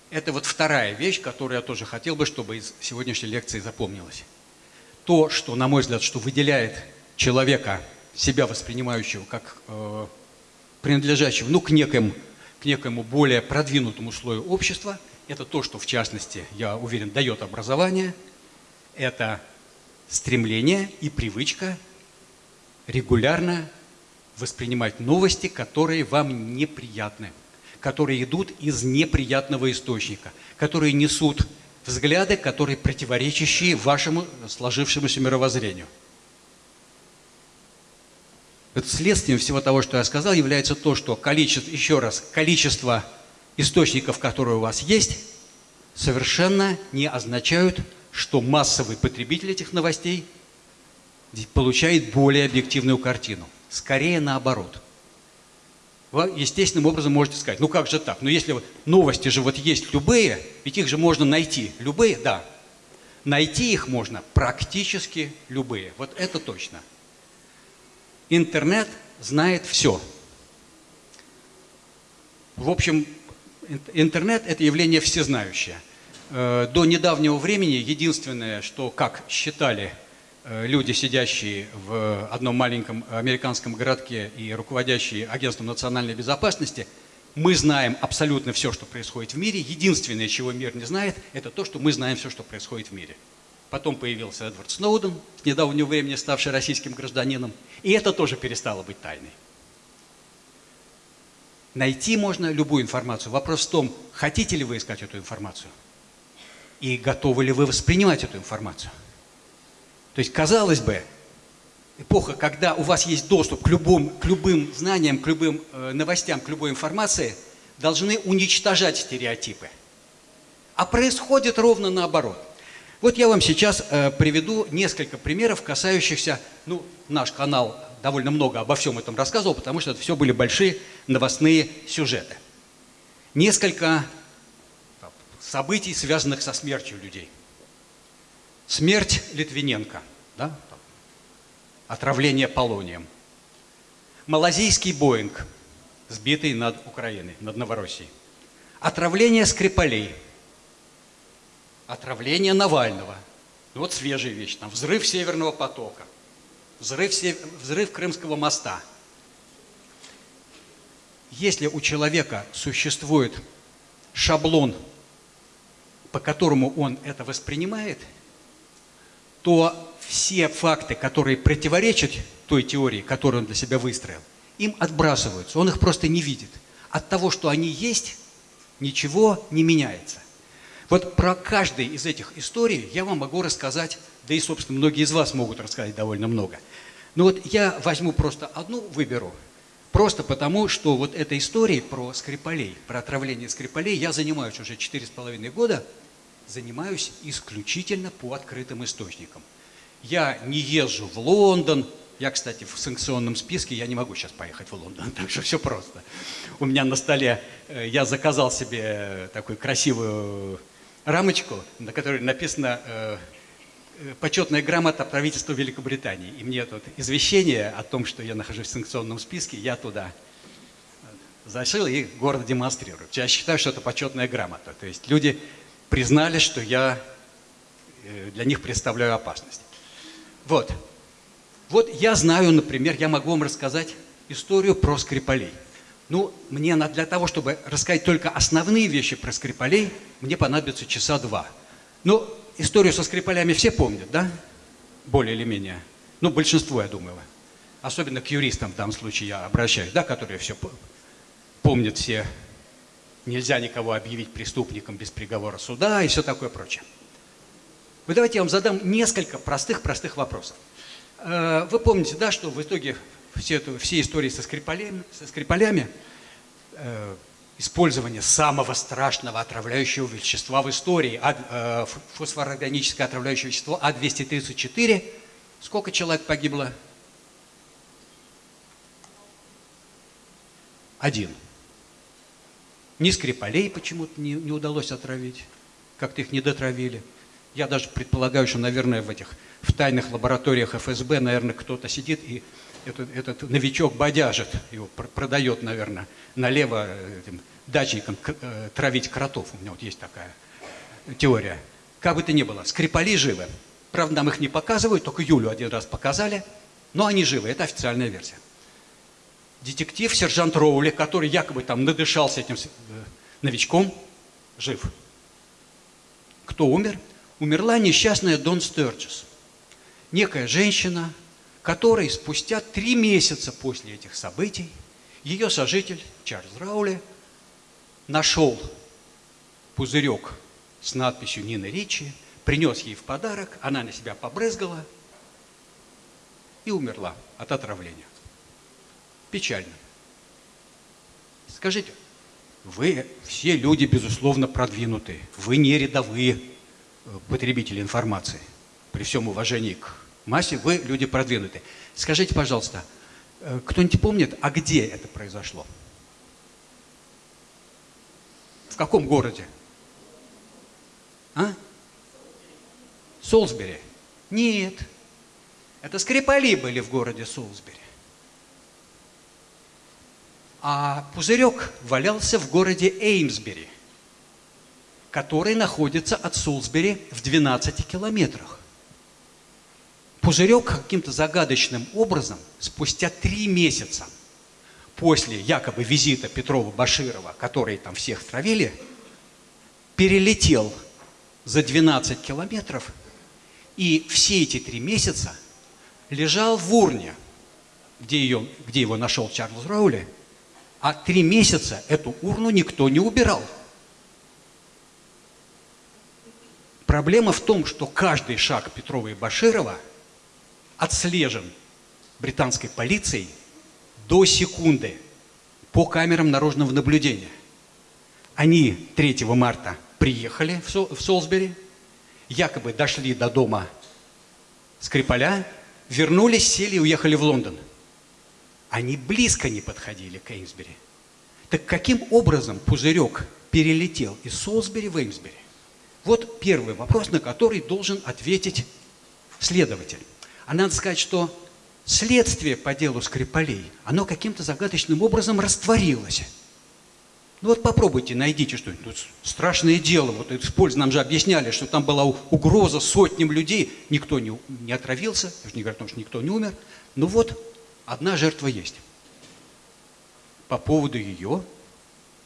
Это вот вторая вещь, которую я тоже хотел бы, чтобы из сегодняшней лекции запомнилась. То, что, на мой взгляд, что выделяет человека себя воспринимающего как э, принадлежащего ну, к, неким, к некому более продвинутому слою общества. Это то, что, в частности, я уверен, дает образование. Это стремление и привычка регулярно воспринимать новости, которые вам неприятны, которые идут из неприятного источника, которые несут взгляды, которые противоречащие вашему сложившемуся мировоззрению. Это следствием всего того, что я сказал, является то, что количество, еще раз, количество источников, которые у вас есть, совершенно не означают, что массовый потребитель этих новостей получает более объективную картину. Скорее наоборот. Вы естественным образом можете сказать, ну как же так? Ну если новости же вот есть любые, ведь их же можно найти. Любые, да. Найти их можно практически любые. Вот это точно. Интернет знает все. В общем, интернет – это явление всезнающее. Э, до недавнего времени единственное, что, как считали Э, люди, сидящие в одном маленьком американском городке и руководящие агентством национальной безопасности, мы знаем абсолютно все, что происходит в мире. Единственное, чего мир не знает, это то, что мы знаем все, что происходит в мире. Потом появился Эдвард Сноуден, с недавнего времени ставший российским гражданином, и это тоже перестало быть тайной. Найти можно любую информацию. Вопрос в том, хотите ли вы искать эту информацию и готовы ли вы воспринимать эту информацию. То есть, казалось бы, эпоха, когда у вас есть доступ к, любым, к любым знаниям, к любым э, новостям, к любой информации, должны уничтожать стереотипы. А происходит ровно наоборот. Вот я вам сейчас э, приведу несколько примеров, касающихся, ну, наш канал довольно много обо всем этом рассказывал, потому что это все были большие новостные сюжеты. Несколько событий, связанных со смертью людей. Смерть Литвиненко, да? отравление полонием. Малазийский Боинг, сбитый над Украиной, над Новороссией. Отравление Скрипалей. Отравление Навального. Ну, вот свежая вещь. Там взрыв Северного потока. Взрыв, взрыв Крымского моста. Если у человека существует шаблон, по которому он это воспринимает – то все факты, которые противоречат той теории, которую он для себя выстроил, им отбрасываются, он их просто не видит. От того, что они есть, ничего не меняется. Вот про каждый из этих историй я вам могу рассказать, да и, собственно, многие из вас могут рассказать довольно много. Но вот я возьму просто одну, выберу, просто потому, что вот этой историей про Скрипалей, про отравление Скрипалей я занимаюсь уже четыре с половиной года – занимаюсь исключительно по открытым источникам. Я не езжу в Лондон, я, кстати, в санкционном списке, я не могу сейчас поехать в Лондон, так что все просто. У меня на столе, э, я заказал себе такую красивую рамочку, на которой написано э, э, почетная грамота правительства Великобритании. И мне тут извещение о том, что я нахожусь в санкционном списке, я туда зашил и гордо демонстрирую. Я считаю, что это почетная грамота. То есть люди признали, что я э, для них представляю опасность. Вот. Вот я знаю, например, я могу вам рассказать историю про Скрипалей. Ну, мне для того, чтобы рассказать только основные вещи про Скрипалей, мне понадобится часа два. Ну, историю со Скрипалями все помнят, да? Более или менее. Ну, большинство, я думаю. Особенно к юристам в данном случае я обращаюсь, да, которые все помнят все нельзя никого объявить преступником без приговора суда и все такое прочее. Вы давайте я вам задам несколько простых-простых вопросов. Э, вы помните, да, что в итоге все, это, все истории со скрипалями, со скрипалями э, использование самого страшного отравляющего вещества в истории, а, э, фосфорорганическое отравляющее вещество А234, сколько человек погибло? Один. Ни Скрипалей почему-то не, не удалось отравить, как-то их не дотравили. Я даже предполагаю, что, наверное, в этих в тайных лабораториях ФСБ, наверное, кто-то сидит и этот, этот новичок бодяжит, его продает, наверное, налево этим дачникам э, травить кротов. У меня вот есть такая теория. Как бы то ни было, Скрипали живы. Правда, нам их не показывают, только Юлю один раз показали. Но они живы, это официальная версия. Детектив, сержант Роули, который якобы там надышался этим э, новичком, жив. Кто умер? Умерла несчастная Дон Стерджес. Некая женщина, которой спустя три месяца после этих событий ее сожитель Чарльз Раули нашел пузырек с надписью Нина Ричи, принес ей в подарок, она на себя побрызгала и умерла от отравления. Печально. Скажите, вы все люди, безусловно, продвинутые. Вы не рядовые э, потребители информации. При всем уважении к массе, вы люди продвинутые. Скажите, пожалуйста, э, кто-нибудь помнит, а где это произошло? В каком городе? А? Солсбери? Нет. Это Скрипали были в городе Солсбери. А пузырек валялся в городе Эймсбери, который находится от Солсбери в 12 километрах. Пузырек каким-то загадочным образом спустя три месяца после якобы визита Петрова-Баширова, которые там всех травили, перелетел за 12 километров и все эти три месяца лежал в урне, где, ее, где его нашел Чарльз Роули, а три месяца эту урну никто не убирал. Проблема в том, что каждый шаг Петрова и Баширова отслежен британской полицией до секунды по камерам наружного наблюдения. Они 3 марта приехали в Солсбери, якобы дошли до дома Скрипаля, вернулись, сели и уехали в Лондон – они близко не подходили к Эймсбери. Так каким образом пузырек перелетел из Солсбери в Эймсбери? Вот первый вопрос, на который должен ответить следователь. А надо сказать, что следствие по делу Скрипалей, оно каким-то загадочным образом растворилось. Ну вот попробуйте, найдите что-нибудь. Тут страшное дело. Вот использ нам же объясняли, что там была угроза сотням людей. Никто не, не отравился, я же не говорю о том, что никто не умер. Ну вот Одна жертва есть. По поводу ее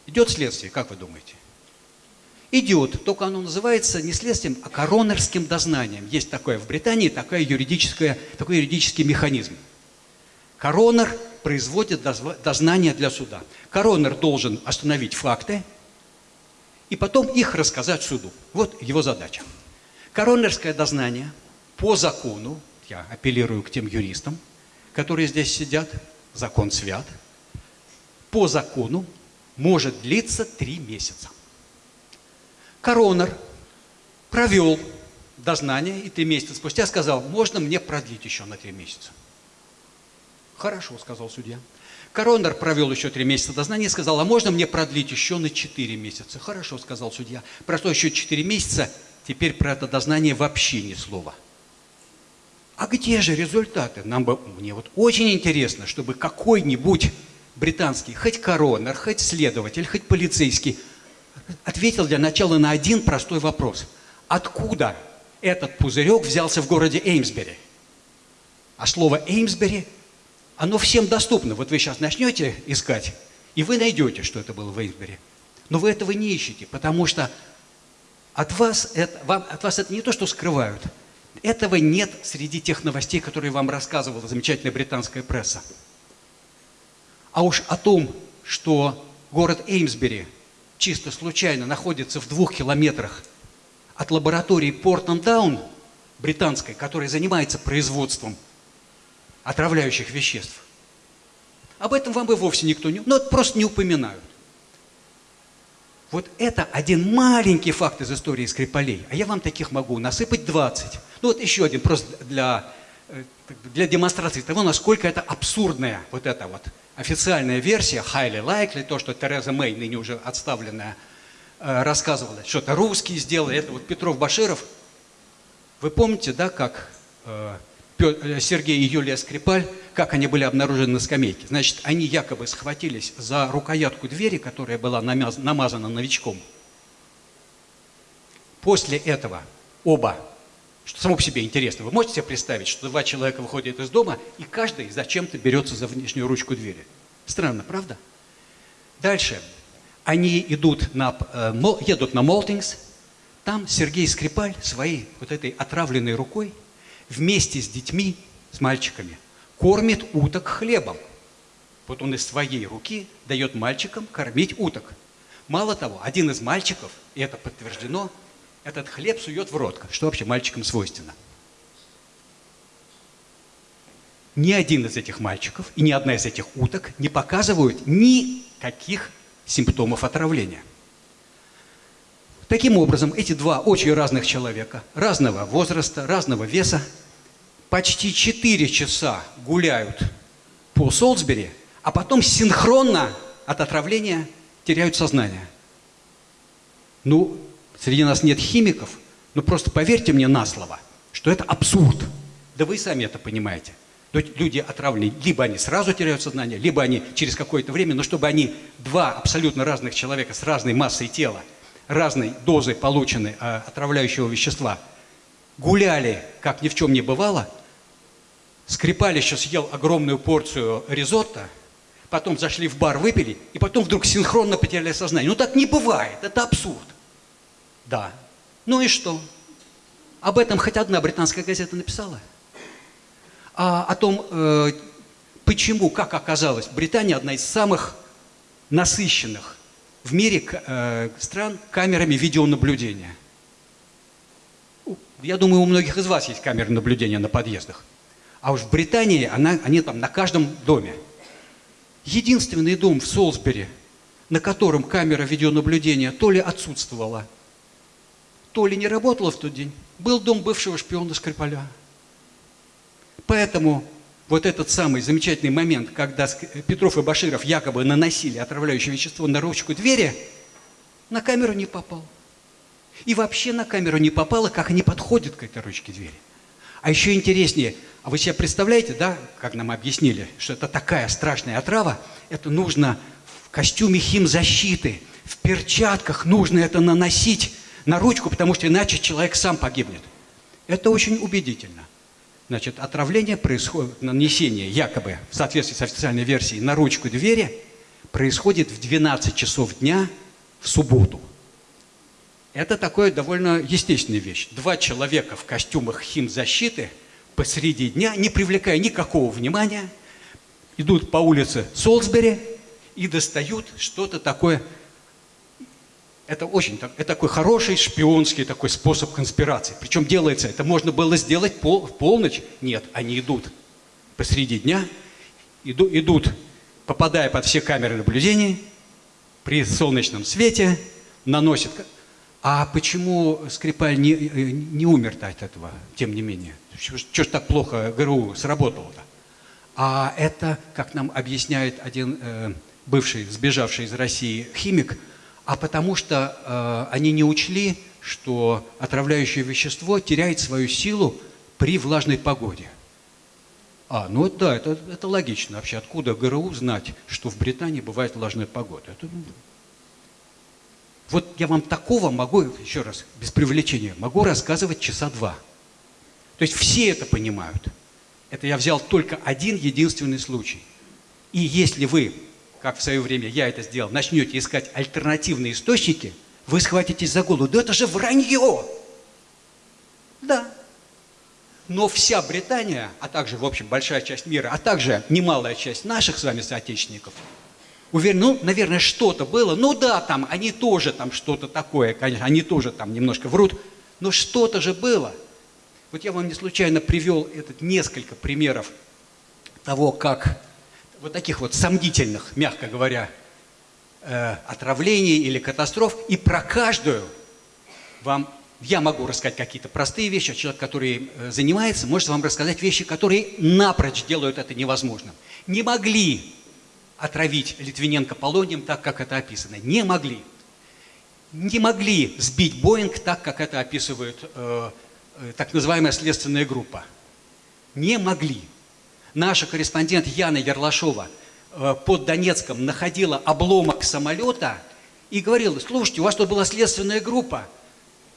идет следствие, как вы думаете? Идет, только оно называется не следствием, а коронерским дознанием. Есть такое в Британии, такая юридическая, такой юридический механизм. Коронер производит дознание для суда. Коронер должен остановить факты и потом их рассказать суду. Вот его задача. Коронерское дознание по закону, я апеллирую к тем юристам, которые здесь сидят, закон свят, по закону может длиться три месяца. Коронер провел дознание и три месяца спустя сказал, можно мне продлить еще на три месяца. Хорошо, сказал судья. Коронер провел еще три месяца дознания и сказал, а можно мне продлить еще на четыре месяца? Хорошо, сказал судья. Прошло еще четыре месяца, теперь про это дознание вообще ни слова – а где же результаты? Нам бы, мне вот очень интересно, чтобы какой-нибудь британский, хоть коронер, хоть следователь, хоть полицейский, ответил для начала на один простой вопрос. Откуда этот пузырек взялся в городе Эймсбери? А слово Эймсбери, оно всем доступно. Вот вы сейчас начнете искать, и вы найдете, что это было в Эймсбери. Но вы этого не ищете, потому что от вас это, вам, от вас это не то, что скрывают – этого нет среди тех новостей, которые вам рассказывала замечательная британская пресса. А уж о том, что город Эймсбери чисто случайно находится в двух километрах от лаборатории Портлендаун британской, которая занимается производством отравляющих веществ. Об этом вам бы вовсе никто не... Ну, просто не упоминают. Вот это один маленький факт из истории Скрипалей, а я вам таких могу насыпать 20. Ну вот еще один, просто для, э, для демонстрации того, насколько это абсурдная вот эта вот официальная версия, highly likely, то, что Тереза Мэй, ныне уже отставленная, э, рассказывала, что это русские сделали, это вот Петров Баширов. Вы помните, да, как э, Сергей и Юлия Скрипаль, как они были обнаружены на скамейке. Значит, они якобы схватились за рукоятку двери, которая была намазана новичком. После этого оба что само по себе интересно. Вы можете себе представить, что два человека выходят из дома, и каждый зачем-то берется за внешнюю ручку двери? Странно, правда? Дальше. Они идут на, э, едут на Молтингс, там Сергей Скрипаль своей вот этой отравленной рукой вместе с детьми, с мальчиками, кормит уток хлебом. Вот он из своей руки дает мальчикам кормить уток. Мало того, один из мальчиков, и это подтверждено, этот хлеб сует в рот, что вообще мальчикам свойственно. Ни один из этих мальчиков и ни одна из этих уток не показывают никаких симптомов отравления. Таким образом, эти два очень разных человека, разного возраста, разного веса, почти 4 часа гуляют по Солсбери, а потом синхронно от отравления теряют сознание. Ну, среди нас нет химиков, но просто поверьте мне на слово, что это абсурд. Да вы сами это понимаете. То есть люди отравлены, либо они сразу теряют сознание, либо они через какое-то время, но чтобы они, два абсолютно разных человека с разной массой тела, разной дозой полученной э, отравляющего вещества, гуляли, как ни в чем не бывало, Скрипалище съел огромную порцию ризотто, потом зашли в бар, выпили, и потом вдруг синхронно потеряли сознание. Ну так не бывает, это абсурд. Да. Ну и что? Об этом хоть одна британская газета написала. А о том, э, почему, как оказалось, Британия одна из самых насыщенных в мире э, стран камерами видеонаблюдения. Я думаю, у многих из вас есть камеры наблюдения на подъездах. А уж в Британии она, они там на каждом доме. Единственный дом в Солсбери, на котором камера видеонаблюдения то ли отсутствовала, то ли не работала в тот день, был дом бывшего шпиона Скрипаля. Поэтому вот этот самый замечательный момент, когда Петров и Баширов якобы наносили отравляющее вещество на ручку двери, на камеру не попал. И вообще на камеру не попало, как они подходят к этой ручке двери. А еще интереснее, а вы себе представляете, да, как нам объяснили, что это такая страшная отрава, это нужно в костюме химзащиты, в перчатках нужно это наносить на ручку, потому что иначе человек сам погибнет. Это очень убедительно. Значит, отравление происходит, нанесение якобы в соответствии с официальной версией на ручку двери происходит в 12 часов дня в субботу. Это такое довольно естественная вещь. Два человека в костюмах химзащиты посреди дня, не привлекая никакого внимания, идут по улице Солсбери и достают что-то такое это очень это такой хороший шпионский такой способ конспирации. Причем делается, это можно было сделать пол, в полночь. Нет, они идут посреди дня, иду, идут, попадая под все камеры наблюдения, при солнечном свете, наносят... А почему Скрипаль не, не умер-то от этого, тем не менее? Что ж так плохо ГРУ сработало-то? А это, как нам объясняет один э, бывший, сбежавший из России химик, а потому что э, они не учли, что отравляющее вещество теряет свою силу при влажной погоде. А, ну да, это, это логично вообще. Откуда ГРУ знать, что в Британии бывает влажная погода? Это... Ну, вот я вам такого могу, еще раз, без привлечения, могу рассказывать часа два. То есть все это понимают. Это я взял только один единственный случай. И если вы как в свое время я это сделал, начнете искать альтернативные источники, вы схватитесь за голову. Да это же вранье! Да. Но вся Британия, а также, в общем, большая часть мира, а также немалая часть наших с вами соотечественников, уверен, ну, наверное, что-то было. Ну да, там, они тоже там что-то такое, конечно, они тоже там немножко врут, но что-то же было. Вот я вам не случайно привел этот несколько примеров того, как вот таких вот сомнительных, мягко говоря, э, отравлений или катастроф, и про каждую вам я могу рассказать какие-то простые вещи, а человек, который э, занимается, может вам рассказать вещи, которые напрочь делают это невозможным. Не могли отравить Литвиненко полонием так, как это описано. Не могли. Не могли сбить Боинг так, как это описывает э, э, так называемая следственная группа. Не могли наша корреспондент Яна Ярлашова э, под Донецком находила обломок самолета и говорила, слушайте, у вас тут была следственная группа,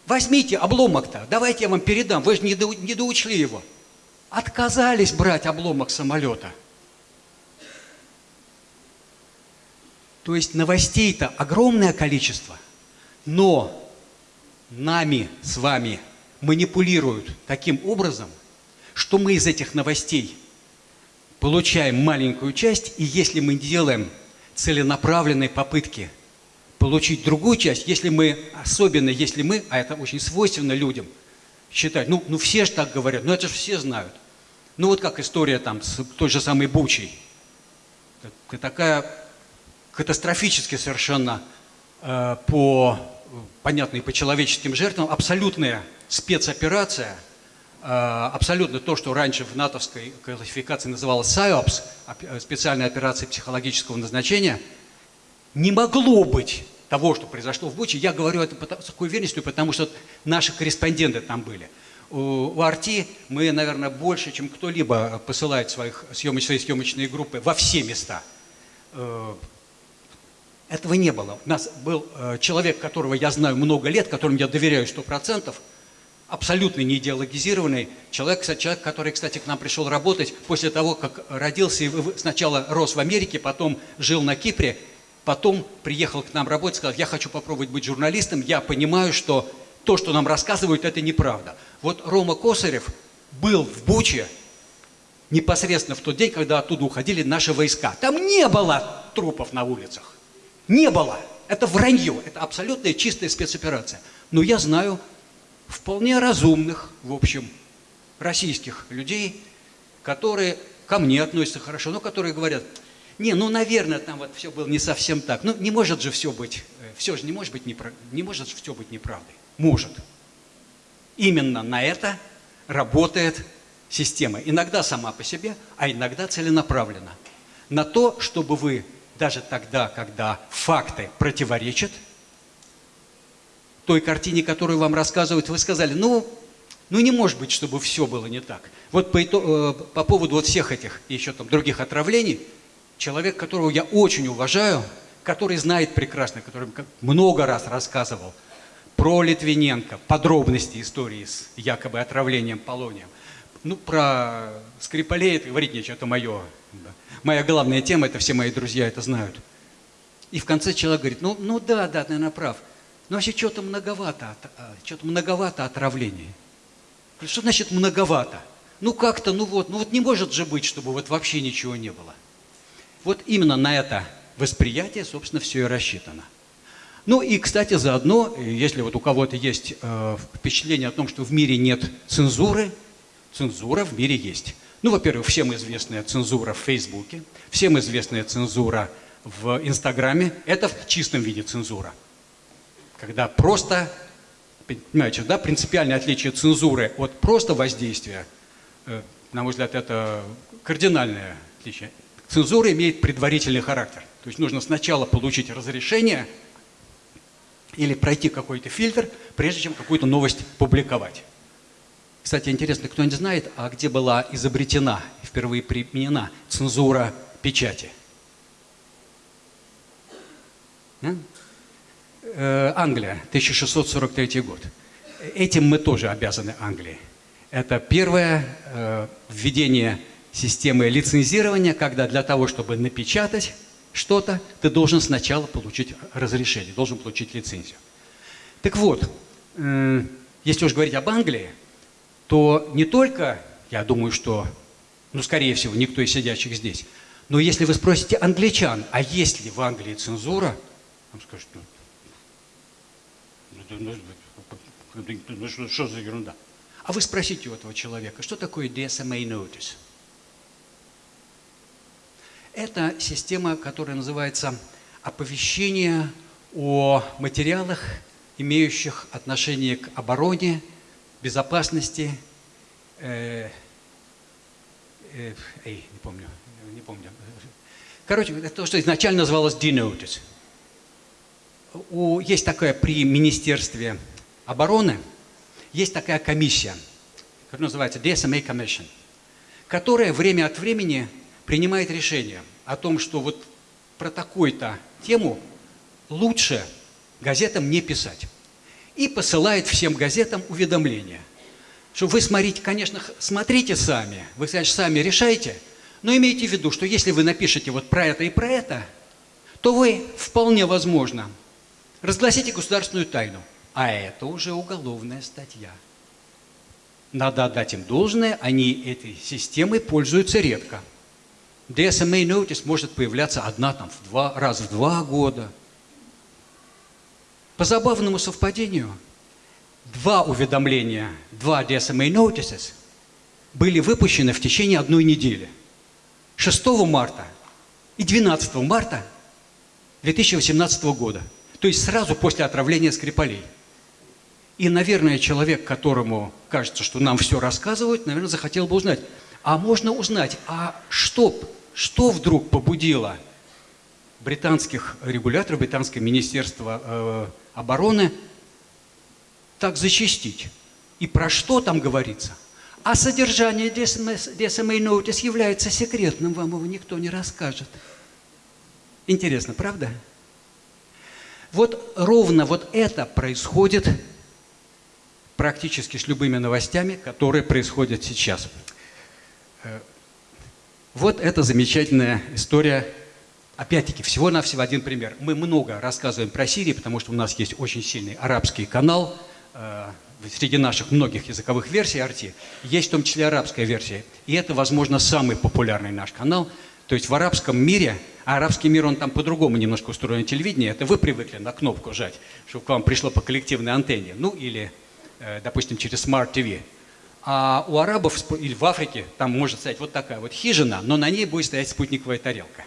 Возьмите обломок-то, давайте я вам передам, вы же не, до, не доучли его. Отказались брать обломок самолета. То есть новостей-то огромное количество, но нами с вами манипулируют таким образом, что мы из этих новостей получаем маленькую часть, и если мы делаем целенаправленные попытки получить другую часть, если мы, особенно если мы, а это очень свойственно людям, считать, ну, ну все же так говорят, ну это же все знают. Ну вот как история там с той же самой Бучей. Такая катастрофически совершенно э, по, понятной по человеческим жертвам, абсолютная спецоперация – абсолютно то, что раньше в натовской классификации называлось САЙОПС, э, специальная операция психологического назначения, не могло быть того, что произошло в Буче. Я говорю это с такой уверенностью, потому что наши корреспонденты там были. У Арти мы, наверное, больше, чем кто-либо посылает своих съемоч, свои съемочные группы во все места. Э, этого не было. У нас был человек, которого я знаю много лет, которому я доверяю сто процентов – абсолютно не идеологизированный человек, человек, который, кстати, к нам пришел работать после того, как родился и сначала рос в Америке, потом жил на Кипре, потом приехал к нам работать, сказал, я хочу попробовать быть журналистом, я понимаю, что то, что нам рассказывают, это неправда. Вот Рома Косарев был в Буче непосредственно в тот день, когда оттуда уходили наши войска. Там не было трупов на улицах. Не было. Это вранье. Это абсолютная чистая спецоперация. Но я знаю вполне разумных, в общем, российских людей, которые ко мне относятся хорошо, но которые говорят, не, ну, наверное, там вот все было не совсем так. Ну, не может же все быть, э, все же не может быть, неправ... не может все быть неправдой. Может. Именно на это работает система. Иногда сама по себе, а иногда целенаправленно. На то, чтобы вы даже тогда, когда факты противоречат – той картине, которую вам рассказывают, вы сказали, ну, ну не может быть, чтобы все было не так. Вот по, э, по поводу вот всех этих еще там других отравлений, человек, которого я очень уважаю, который знает прекрасно, который много раз рассказывал про Литвиненко, подробности истории с якобы отравлением полонием. Ну, про Скрипалей это говорить нечего, это мое. Моя главная тема, это все мои друзья это знают. И в конце человек говорит, ну, ну да, да, ты, наверное, прав. Ну, вообще, что-то многовато, а, что-то многовато отравлений. Что значит многовато? Ну, как-то, ну вот, ну вот не может же быть, чтобы вот вообще ничего не было. Вот именно на это восприятие, собственно, все и рассчитано. Ну и, кстати, заодно, если вот у кого-то есть э, впечатление о том, что в мире нет цензуры, цензура в мире есть. Ну, во-первых, всем известная цензура в Фейсбуке, всем известная цензура в Инстаграме, это в чистом виде цензура когда просто, понимаете, да, принципиальное отличие цензуры от просто воздействия, э, на мой взгляд, это кардинальное отличие. Цензура имеет предварительный характер. То есть нужно сначала получить разрешение или пройти какой-то фильтр, прежде чем какую-то новость публиковать. Кстати, интересно, кто-нибудь знает, а где была изобретена, впервые применена цензура печати? Э, Англия, 1643 год. Этим мы тоже обязаны Англии. Это первое э, введение системы лицензирования, когда для того, чтобы напечатать что-то, ты должен сначала получить разрешение, должен получить лицензию. Так вот, э, если уж говорить об Англии, то не только, я думаю, что, ну, скорее всего, никто из сидящих здесь, но если вы спросите англичан, а есть ли в Англии цензура, вам скажут, ну, ну, что, что за ерунда? А вы спросите у этого человека, что такое DSMA Notice? Это система, которая называется оповещение о материалах, имеющих отношение к обороне, безопасности, э, э, эй, не помню, не помню. Короче, это то, что изначально называлось D-Notice у, есть такая при Министерстве обороны, есть такая комиссия, которая называется DSMA Commission, которая время от времени принимает решение о том, что вот про такую-то тему лучше газетам не писать. и посылает всем газетам уведомления. Что вы смотрите, конечно, смотрите сами, вы, конечно, сами решайте, но имейте в виду, что если вы напишете вот про это и про это, то вы вполне возможно разгласите государственную тайну, а это уже уголовная статья. Надо отдать им должное, они этой системой пользуются редко. DSMA notice может появляться одна там в два, раз в два года. По забавному совпадению, два уведомления, два DSMA notices были выпущены в течение одной недели. 6 марта и 12 марта 2018 года. То есть сразу после отравления Скрипалей. И, наверное, человек, которому кажется, что нам все рассказывают, наверное, захотел бы узнать. А можно узнать, а что, что вдруг побудило британских регуляторов, британское министерство э, обороны так зачастить? И про что там говорится? А содержание DSMA Notice является секретным, вам его никто не расскажет. Интересно, правда? Вот ровно вот это происходит практически с любыми новостями, которые происходят сейчас. Э, Вот эта замечательная история. Опять-таки, всего-навсего один пример. Мы много рассказываем про Сирию, потому что у нас есть очень сильный арабский канал. э, Среди наших многих языковых версий RT есть в том числе арабская версия. И это, возможно, самый популярный наш канал. То есть в арабском мире, а арабский мир, он там по-другому немножко устроен телевидение, это вы привыкли на кнопку жать, чтобы к вам пришло по коллективной антенне, ну или, э, допустим, через Smart TV. А у арабов или в Африке там может стоять вот такая вот хижина, но на ней будет стоять спутниковая тарелка.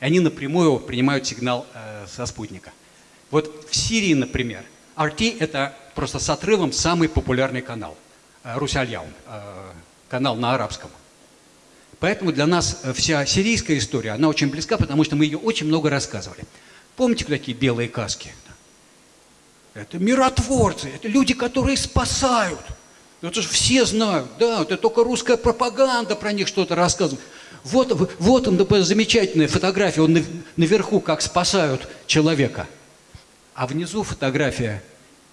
И они напрямую принимают сигнал э, со спутника. Вот в Сирии, например, RT – это просто с отрывом самый популярный канал. Э, Русальяун, э, канал на арабском. Поэтому для нас э, вся сирийская история, она очень близка, потому что мы ее очень много рассказывали. Помните такие белые каски? Это миротворцы, это люди, которые спасают. Это же все знают, да, это только русская пропаганда про них что-то рассказывает. Вот, вот он, например, замечательная фотография, он нав- наверху, как спасают человека. А внизу фотография,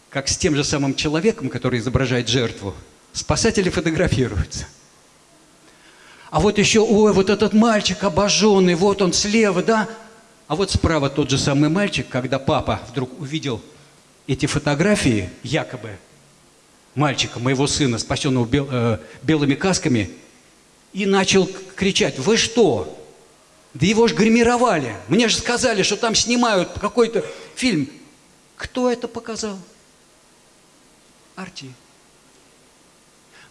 как с тем же самым человеком, который изображает жертву. Спасатели фотографируются. А вот еще, ой, вот этот мальчик обожженный, вот он слева, да? А вот справа тот же самый мальчик, когда папа вдруг увидел эти фотографии, якобы, мальчика, моего сына, спасенного бел- э, белыми касками, и начал кричать, вы что? Да его же гримировали. Мне же сказали, что там снимают какой-то фильм. Кто это показал? Арти.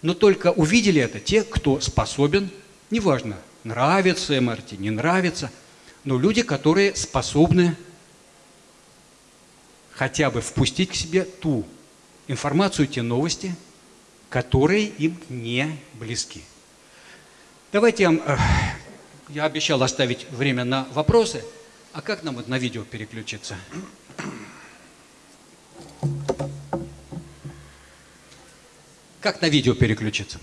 Но только увидели это те, кто способен, неважно, нравится МРТ, не нравится, но люди, которые способны хотя бы впустить к себе ту информацию, те новости, которые им не близки. Давайте я, э, я обещал оставить время на вопросы, а как нам вот на видео переключиться? Как на видео переключиться?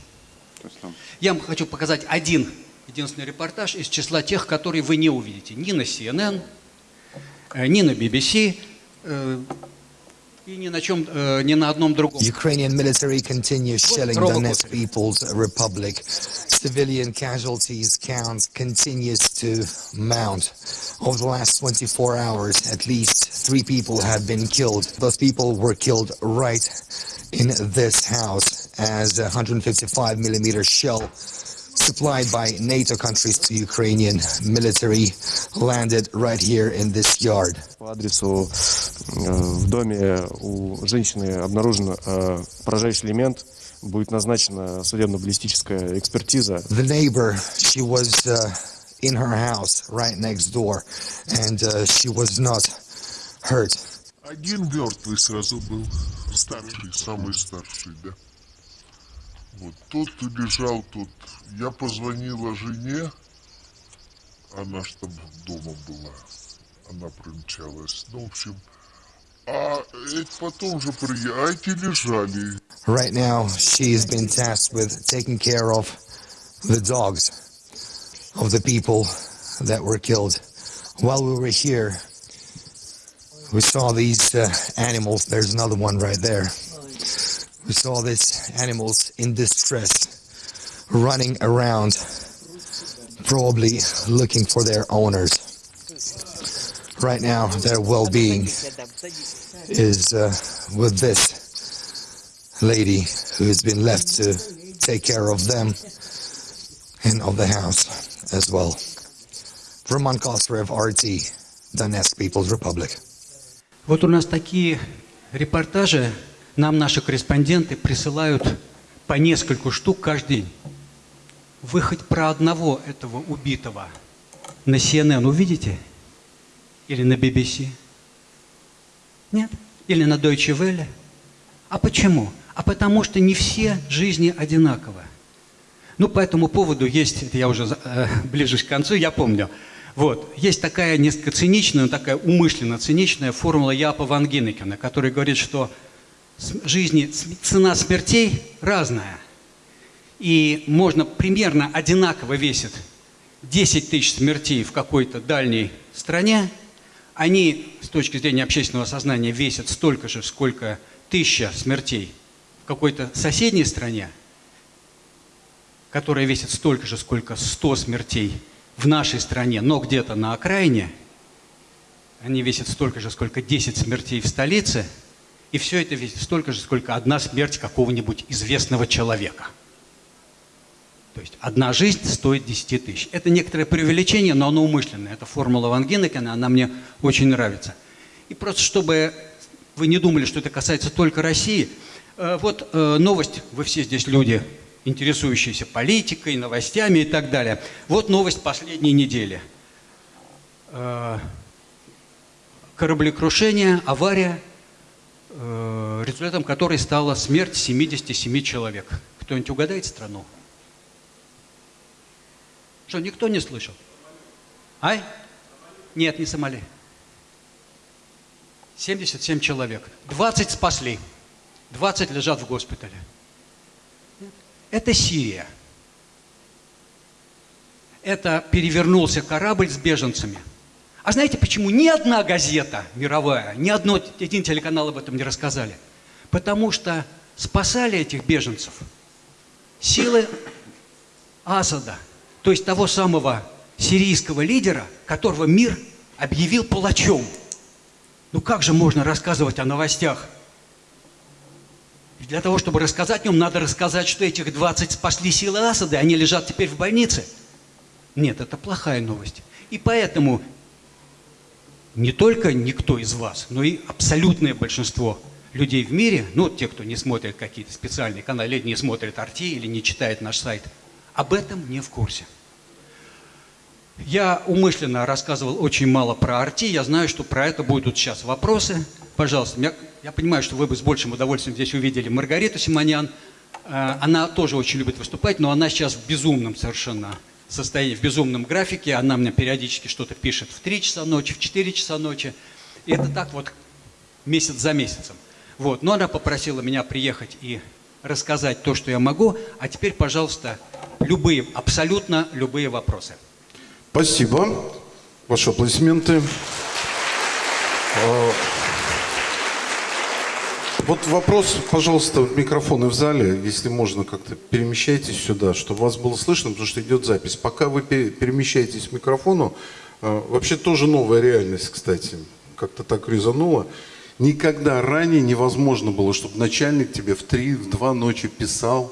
Я вам хочу показать один единственный репортаж из числа тех, которые вы не увидите. Ни на CNN, э, ни на BBC, э, и ни на, чем, э, ни на одном другом. Ukrainian military continues shelling Donetsk. People's Republic. Civilian casualties count continues to mount. Over the last 24 hours, at least three people have been killed. Those people were killed right in this house as a 155 millimeter shell supplied by NATO countries to Ukrainian military landed right here in this yard. По адресу э, в доме у женщины обнаружен э, поражающий элемент. Будет назначена судебно-баллистическая экспертиза. the neighbor she was uh, in her house right next door and uh, she was not hurt Один мертвый сразу был, старший, самый старший, да. Вот тот лежал тут. Я позвонила жене, она ж там дома была, она примчалась. Ну, в общем, а эти потом же приехали, а эти лежали. right now she's been tasked with taking care of the dogs of the people that were killed while we were here We saw these uh, animals. There's another one right there. We saw these animals in distress, running around, probably looking for their owners. Right now, their well-being is uh, with this lady who has been left to take care of them and of the house as well. Roman Kosterev, RT, Donetsk People's Republic. Вот у нас такие репортажи нам наши корреспонденты присылают по нескольку штук каждый день. Вы хоть про одного этого убитого на CNN увидите? Или на BBC? Нет? Или на Deutsche Welle? А почему? А потому что не все жизни одинаковы. Ну, по этому поводу есть, это я уже э, ближусь к концу, я помню, вот, есть такая несколько циничная, но такая умышленно циничная формула Япа Ван Гинекена, который говорит, что жизни, цена смертей разная. И можно примерно одинаково весит 10 тысяч смертей в какой-то дальней стране, они с точки зрения общественного сознания весят столько же, сколько тысяча смертей в какой-то соседней стране, которая весит столько же, сколько 100 смертей в нашей стране, но где-то на окраине, они весят столько же, сколько 10 смертей в столице, и все это весит столько же, сколько одна смерть какого-нибудь известного человека. То есть одна жизнь стоит 10 тысяч. Это некоторое преувеличение, но оно умышленное. Это формула Ван Гинекена, она мне очень нравится. И просто чтобы вы не думали, что это касается только России, э, вот э, новость, вы все здесь люди, интересующиеся политикой, новостями и так далее. Вот новость последней недели. Э, Кораблекрушение, авария, результатом которой стала смерть 77 человек. Кто-нибудь угадает страну? Что, никто не слышал? Ай? Нет, не Сомали. 77 человек. 20 спасли. 20 лежат в госпитале. Это Сирия. Это перевернулся корабль с беженцами. А знаете, почему ни одна газета мировая, ни одно, один телеканал об этом не рассказали? Потому что спасали этих беженцев силы Асада, то есть того самого сирийского лидера, которого мир объявил палачом. Ну как же можно рассказывать о новостях? Для того, чтобы рассказать о нем, надо рассказать, что этих 20 спасли силы Асада, и они лежат теперь в больнице. Нет, это плохая новость. И поэтому не только никто из вас, но и абсолютное большинство людей в мире, ну, те, кто не смотрит какие-то специальные каналы, или не смотрит Арти, или не читает наш сайт, об этом не в курсе. Я умышленно рассказывал очень мало про Арти, я знаю, что про это будут сейчас вопросы. Пожалуйста, я, я понимаю, что вы бы с большим удовольствием здесь увидели Маргариту Симонян. Э, Она тоже очень любит выступать, но она сейчас в безумном совершенно состоянии, в безумном графике. Она мне периодически что-то пишет в 3 часа ночи, в 4 часа ночи. И это так вот месяц за месяцем. Вот. Но она попросила меня приехать и рассказать то, что я могу. А теперь, пожалуйста, любые, абсолютно любые вопросы. Спасибо. Ваши аплодисменты. А, Вот вопрос, пожалуйста, микрофоны в зале, если можно, как-то перемещайтесь сюда, чтобы вас было слышно, потому что идет запись. Пока вы пе- перемещаетесь к микрофону, а, вообще тоже новая реальность, кстати, как-то так резануло. Никогда ранее невозможно было, чтобы начальник тебе в три, в два ночи писал,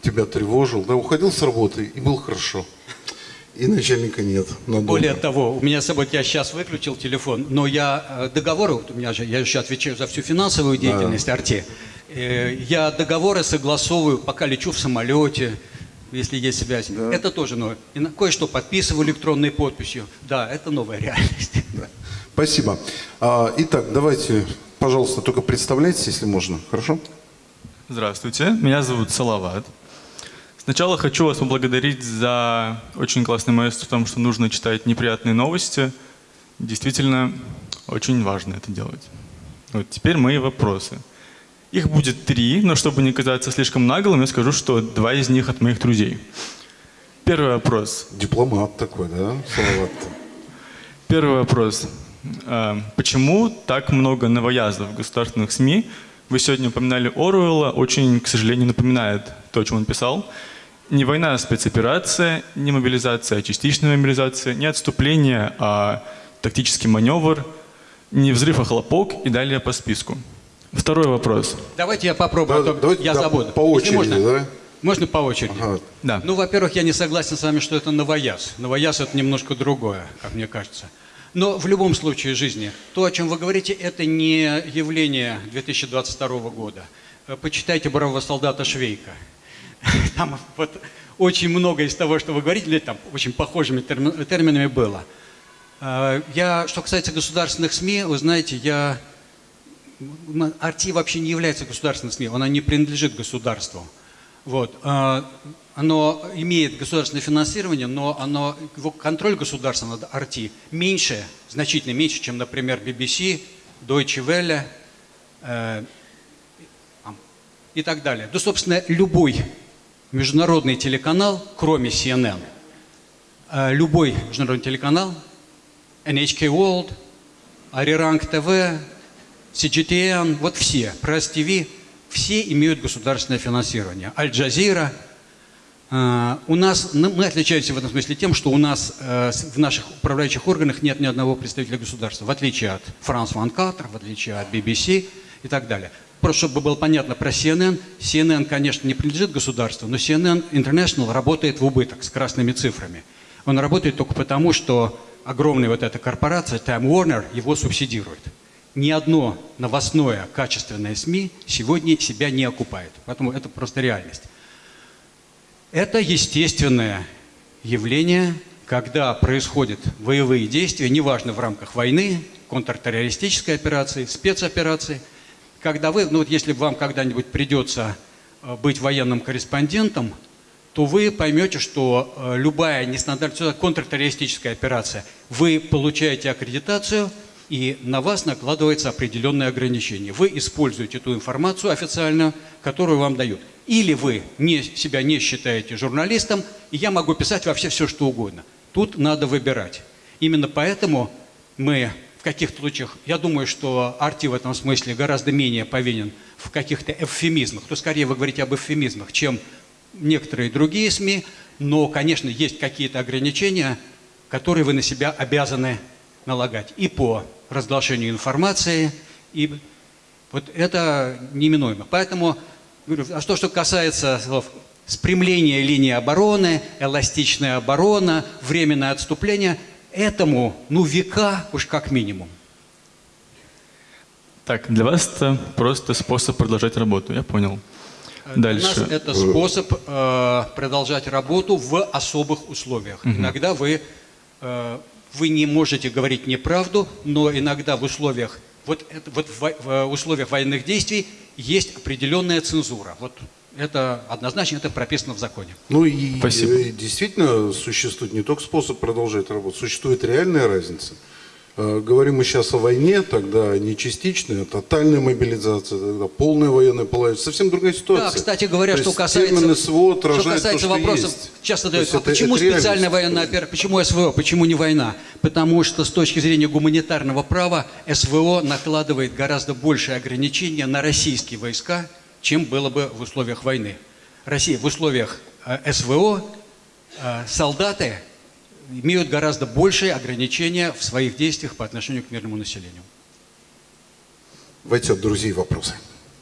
тебя тревожил, да, уходил с работы и был хорошо. И начальника нет. надолго. Более того, у меня с собой, я сейчас выключил телефон, но я э, договоры, вот у меня же, я еще отвечаю за всю финансовую деятельность Арте, Э, я договоры согласовываю, пока лечу в самолете, если есть связь. Это тоже новое. И на- кое-что подписываю электронной подписью. Да, это новая реальность. Спасибо. А, итак, давайте, пожалуйста, только представляйтесь, если можно. Хорошо? Здравствуйте, меня зовут Салават. Сначала хочу вас поблагодарить за очень классный месседж в том, что нужно читать неприятные новости. Действительно, очень важно это делать. Вот теперь мои вопросы. Их будет три, но чтобы не казаться слишком наглым, я скажу, что два из них от моих друзей. Первый вопрос. Дипломат такой, да, Салават? Первый вопрос. Э, Почему так много новояздов в государственных СМИ? Вы сегодня упоминали Оруэлла, очень, к сожалению, напоминает то, о чем он писал. Не война, а спецоперация, не мобилизация, а частичная мобилизация, не отступление, а тактический маневр, не взрыв, а хлопок и далее по списку. Второй вопрос. Давайте я попробую, а Да, то давайте, я да, забуду. по Если очереди, можно? да? Можно по очереди? Ага. Да. Ну, во-первых, я не согласен с вами, что это новояз. Новояз – это немножко другое, как мне кажется. Но в любом случае жизни, то, о чем вы говорите, это не явление 2022 года. Э, Почитайте «Бравого солдата Швейка». Там вот очень много из того, что вы говорите, там очень похожими терми- терминами было. Э, Я, что касается государственных СМИ, вы знаете, я Арти вообще не является государственным СМИ, она не принадлежит государству. Вот. а, Оно имеет государственное финансирование, но оно, его контроль государства над Арти меньше, значительно меньше, чем, например, BBC, Deutsche Welle э, и так далее. Да, собственно, любой международный телеканал, кроме CNN, э, любой международный телеканал, NHK World, Arirang TV, CGTN, вот все, Пресс ТВ, все имеют государственное финансирование. Аль-Джазира. Э, У нас, ну, мы отличаемся в этом смысле тем, что у нас э, в наших управляющих органах нет ни одного представителя государства, в отличие от Ван Катер, в отличие от BBC и так далее. Просто чтобы было понятно про CNN, CNN, конечно, не принадлежит государству, но CNN International работает в убыток с красными цифрами. Он работает только потому, что огромная вот эта корпорация Time Warner его субсидирует. Ни одно новостное качественное СМИ сегодня себя не окупает. Поэтому это просто реальность. Это естественное явление, когда происходят боевые действия, неважно в рамках войны, контртеррористической операции, спецоперации, когда вы, ну вот если вам когда-нибудь придется э, быть военным корреспондентом, то вы поймете, что э, любая нестандартная контртеррористическая операция, вы получаете аккредитацию, и на вас накладывается определенные ограничения. Вы используете ту информацию официальную, которую вам дают. Или вы не, себя не считаете журналистом, и я могу писать вообще все, что угодно. Тут надо выбирать. Именно поэтому мы каких-то случаях, я думаю, что Арти в этом смысле гораздо менее повинен в каких-то эвфемизмах, то скорее вы говорите об эвфемизмах, чем некоторые другие СМИ, но, конечно, есть какие-то ограничения, которые вы на себя обязаны налагать. И по разглашению информации, и вот это неминуемо. Поэтому, говорю, а что, что касается слов спрямления линии обороны, эластичная оборона, временное отступление, этому, ну, века уж как минимум. Так, для вас это просто способ продолжать работу, я понял. Для нас Дальше. это способ э, продолжать работу в особых условиях. Иногда вы, э, вы не можете говорить неправду, но иногда в условиях, вот, вот в, в условиях военных действий есть определенная цензура. Вот это однозначно это прописано в законе. Ну и Спасибо. э, действительно существует не только способ продолжать работу, существует реальная разница. Э, Говорим мы сейчас о войне, тогда не частичная, а тотальная мобилизация, тогда полная военная положение. Совсем другая ситуация. Да, кстати говоря, То что касается, СВО что касается то, что вопросов, есть. часто дают, а это- почему это специальная военная операция, почему СВО, почему не война? Потому что с точки зрения гуманитарного права СВО накладывает гораздо большие ограничения на российские войска, чем было бы в условиях войны. Россия в условиях э, СВО э, солдаты имеют гораздо большие ограничения в своих действиях по отношению к мирному населению. Давайте от друзей вопросы.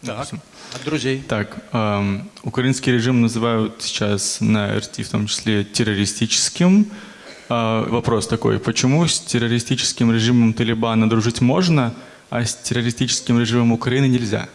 Так, от друзей. Так, эм, украинский режим называют сейчас на РТ в том числе террористическим. Э, вопрос такой, почему с террористическим режимом Талибана дружить можно, а с террористическим режимом Украины нельзя?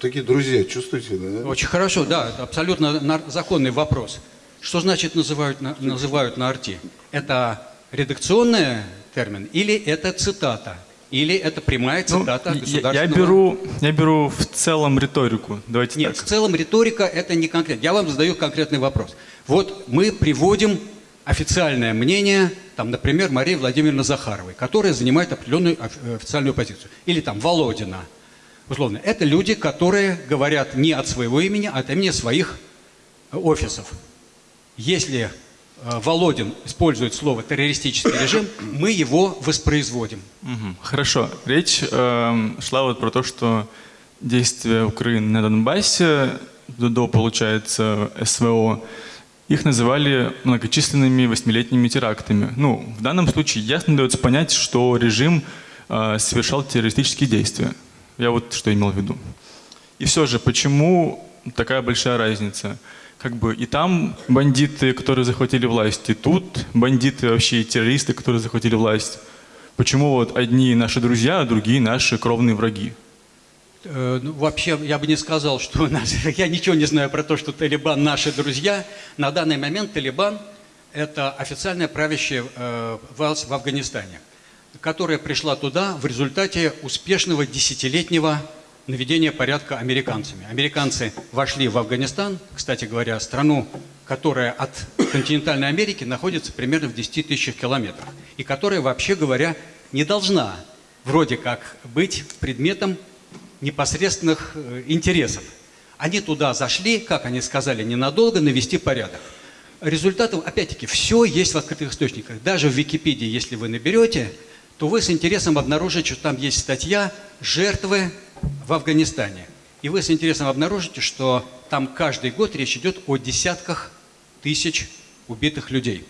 Такие друзья, чувствуете, да? Очень хорошо, да, это абсолютно законный вопрос. Что значит называют на, называют на арти? Это редакционный термин или это цитата? Или это прямая Ну, цитата я, я государственного... беру, я беру в целом риторику. Давайте Нет, в так. целом риторика это не конкретно. Я вам задаю конкретный вопрос. Вот мы приводим официальное мнение, там, например, Марии Владимировны Захаровой, которая занимает определенную э, официальную позицию. Или там Володина. Условно. Это люди, которые говорят не от своего имени, а от имени своих э, офисов. Если э, Володин использует слово террористический режим, мы его воспроизводим. Хорошо. Речь эм, шла вот про то, что действия Украины на Донбассе до, до, получается, СВО, их называли многочисленными восьмилетними терактами. Ну, в данном случае ясно дается понять, что режим э, совершал террористические действия. Я вот что имел в виду. И все же, почему такая большая разница? Как бы и там бандиты, которые захватили власть, и тут бандиты вообще террористы, которые захватили власть. Почему вот одни наши друзья, а другие наши кровные враги? Э, ну, вообще, я бы не сказал, что у нас... Я ничего не знаю про то, что Талибан наши друзья. На данный момент Талибан – это официальная правящая э, власть в Афганистане, которая пришла туда в результате успешного десятилетнего наведения порядка американцами. Американцы вошли в Афганистан, кстати говоря, страну, которая от континентальной Америки находится примерно в 10 тысячах километрах, и которая, вообще говоря, не должна вроде как быть предметом непосредственных э, интересов. Они туда зашли, как они сказали, ненадолго навести порядок. Результатом, опять-таки, все есть в открытых источниках. Даже в Википедии, если вы наберете, то вы с интересом обнаружите, что там есть статья «Жертвы в Афганистане». И вы с интересом обнаружите, что там каждый год речь идет о десятках тысяч убитых людей.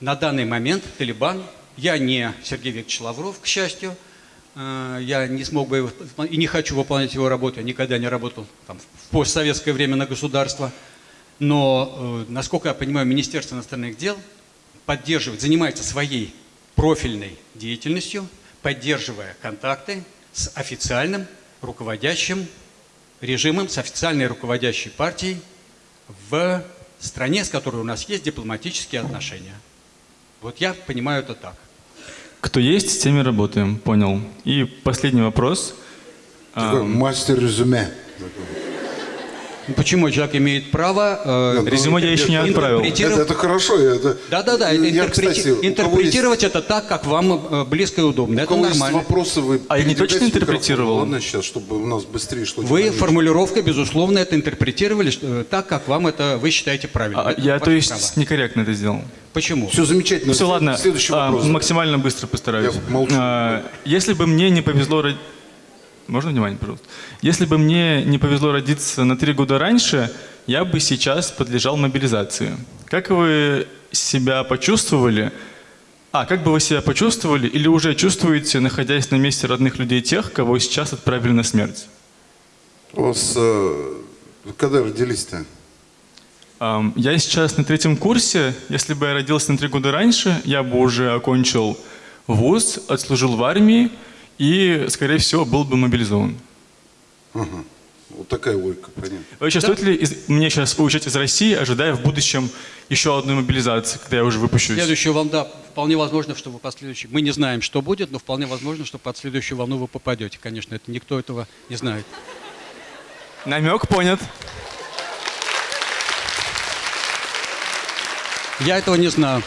На данный момент Талибан, я не Сергей Викторович Лавров, к счастью, э, я не смог бы и не хочу выполнять его работу, я никогда не работал там, в постсоветское время на государство, но, э, насколько я понимаю, Министерство иностранных дел поддерживает, занимается своей профильной деятельностью, поддерживая контакты с официальным руководящим режимом, с официальной руководящей партией в стране, с которой у нас есть дипломатические отношения. Вот я понимаю это так. Кто есть, с теми работаем, понял. И последний вопрос. Такой мастер резюме. Ну, Почему человек имеет право э, Нет, резюме я еще не отправил. Это, интерпретировать- это хорошо. Это, Да-да-да, это я, интерпрети- кстати, кого есть- интерпретировать это так, как вам э, близко и удобно. У Это кого есть нормально. вопросы, вы А я не точно интерпретировал? Ладно, сейчас, чтобы у нас быстрее шло. Вы динамично. формулировкой, безусловно, это интерпретировали что- э, так, как вам это вы считаете правильным. а, Это я, то есть, право. некорректно это сделал. Почему? Все замечательно. Все, ладно. Следующий А, вопрос. максимально быстро постараюсь. Я молчу. А, если бы мне не повезло... Можно внимание, пожалуйста? Если бы мне не повезло родиться на три года раньше, я бы сейчас подлежал мобилизации. Как вы себя почувствовали? А, как бы вы себя почувствовали или уже чувствуете, находясь на месте родных людей тех, кого сейчас отправили на смерть? У вас э, когда родились-то? Я сейчас на третьем курсе. Если бы я родился на три года раньше, я бы уже окончил вуз, отслужил в армии и, скорее всего, был бы мобилизован. Ага. Вот такая логика, понятно. Вообще, стоит ли из- мне сейчас уезжать из России, ожидая в будущем еще одной мобилизации, когда я уже выпущусь? Следующую волну, да, вполне возможно, что вы последующий. Мы не знаем, что будет, но вполне возможно, что под следующую волну вы попадете. Конечно, это никто этого не знает. Намек понят. Я этого не знаю.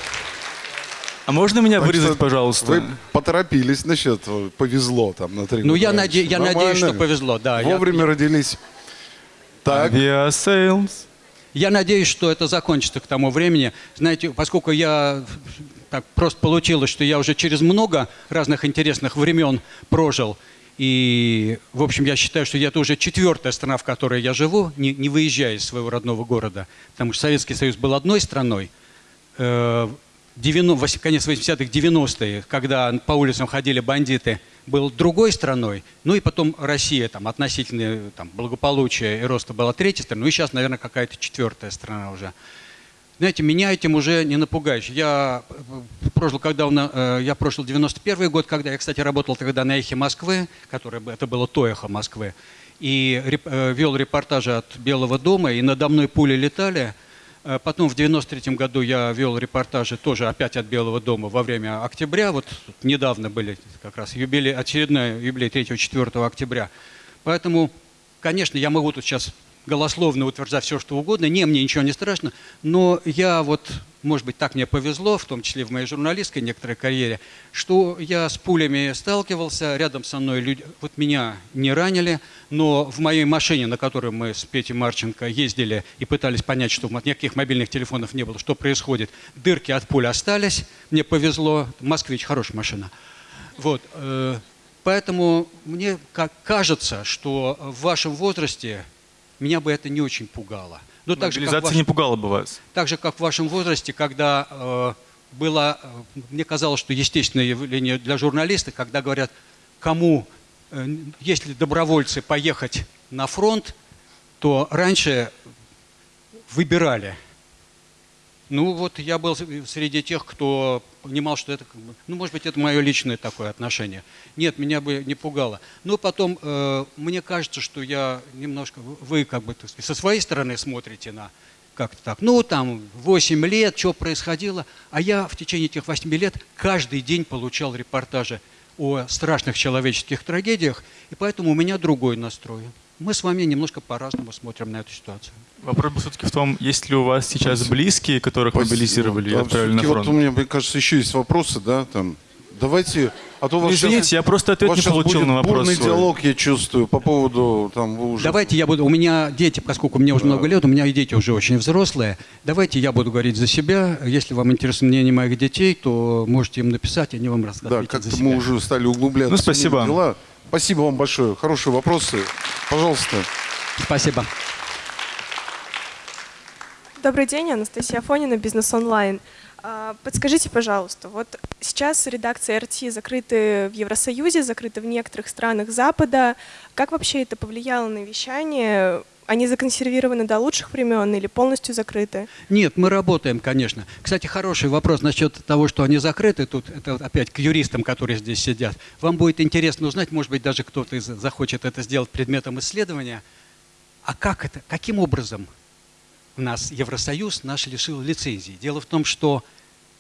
А можно меня Так вырезать, что пожалуйста? Вы поторопились насчет повезло там на три Ну, года я, наде- я надеюсь, что повезло, да. Я- Вовремя родились. Так, Aviasales. Я надеюсь, что это закончится к тому времени. Знаете, поскольку я так просто получилось, что я уже через много разных интересных времен прожил, и, в общем, я считаю, что это уже четвертая страна, в которой я живу, не, не выезжая из своего родного города. Потому что Советский Союз был одной страной. Э, 90, вось- конец 80-х, 90-е, когда по улицам ходили бандиты, был другой страной. Ну и потом Россия там, относительно там, благополучия и роста была третьей страной. Ну и сейчас, наверное, какая-то четвертая страна уже. Знаете, меня этим уже не напугаешь. Я э, прожил, когда на- э, я прожил 91 год, когда я, кстати, работал тогда на «Эхе Москвы», которое, это было то «Эхо Москвы», и реп- э, вел репортажи от Белого дома, и надо мной пули летали. Э, Потом в 93 году я вел репортажи тоже опять от Белого дома во время октября. Вот недавно были как раз юбилей, очередной юбилей 3-4 октября. Поэтому, конечно, я могу тут сейчас голословно утверждать все, что угодно. Не, мне ничего не страшно. Но я вот, может быть, так мне повезло, в том числе в моей журналистской некоторой карьере, что я с пулями сталкивался, рядом со мной люди, вот меня не ранили, но в моей машине, на которой мы с Петей Марченко ездили и пытались понять, что никаких мобильных телефонов не было, что происходит, дырки от пуль остались, мне повезло, «Москвич» хорошая машина. Вот, э, поэтому мне кажется, что в вашем возрасте меня бы это не очень пугало. Но так же, как в Мобилизация вашем- не пугала бы вас. так же, как в вашем возрасте, когда э, было, э, мне казалось, что естественное явление для журналиста, когда говорят, кому, э, если добровольцы поехать на фронт, то раньше выбирали. Ну вот я был среди тех, кто понимал, что это, ну может быть, это мое личное такое отношение. Нет, меня бы не пугало. Но потом э, мне кажется, что я немножко, вы как бы со своей стороны смотрите на как-то так. Ну там 8 лет, что происходило. А я в течение этих 8 лет каждый день получал репортажи о страшных человеческих трагедиях, и поэтому у меня другой настрой. Мы с вами немножко по-разному смотрим на эту ситуацию. Вопрос был все-таки в том, есть ли у вас сейчас близкие, которых мобилизировали и Да, отправили на фронт? Вот у меня, мне кажется, еще есть вопросы, да, там. Давайте, а то вас извините, я просто ответ не получил на вопрос бурный свой. диалог, я чувствую, по поводу, там, вы уже... Давайте я буду, у меня дети, поскольку мне уже много лет, у меня и дети уже очень взрослые. Давайте я буду говорить за себя. Если вам интересно мнение моих детей, то можете им написать, они вам Да, расскажут как-то за себя. мы уже стали углубляться Ну, в спасибо. дела. Спасибо вам большое. Хорошие вопросы. Пожалуйста. Спасибо. Добрый день, Анастасия Афонина, Бизнес Онлайн. А, Подскажите, пожалуйста, вот сейчас редакции РТ закрыты в Евросоюзе, закрыты в некоторых странах Запада. Как вообще это повлияло на вещание? Они законсервированы до лучших времен или полностью закрыты? Нет, мы работаем, конечно. Кстати, хороший вопрос насчет того, что они закрыты. Тут это опять к юристам, которые здесь сидят. Вам будет интересно узнать, может быть, даже кто-то захочет это сделать предметом исследования. А как это, каким образом нас Евросоюз наш лишил лицензии? Дело в том, что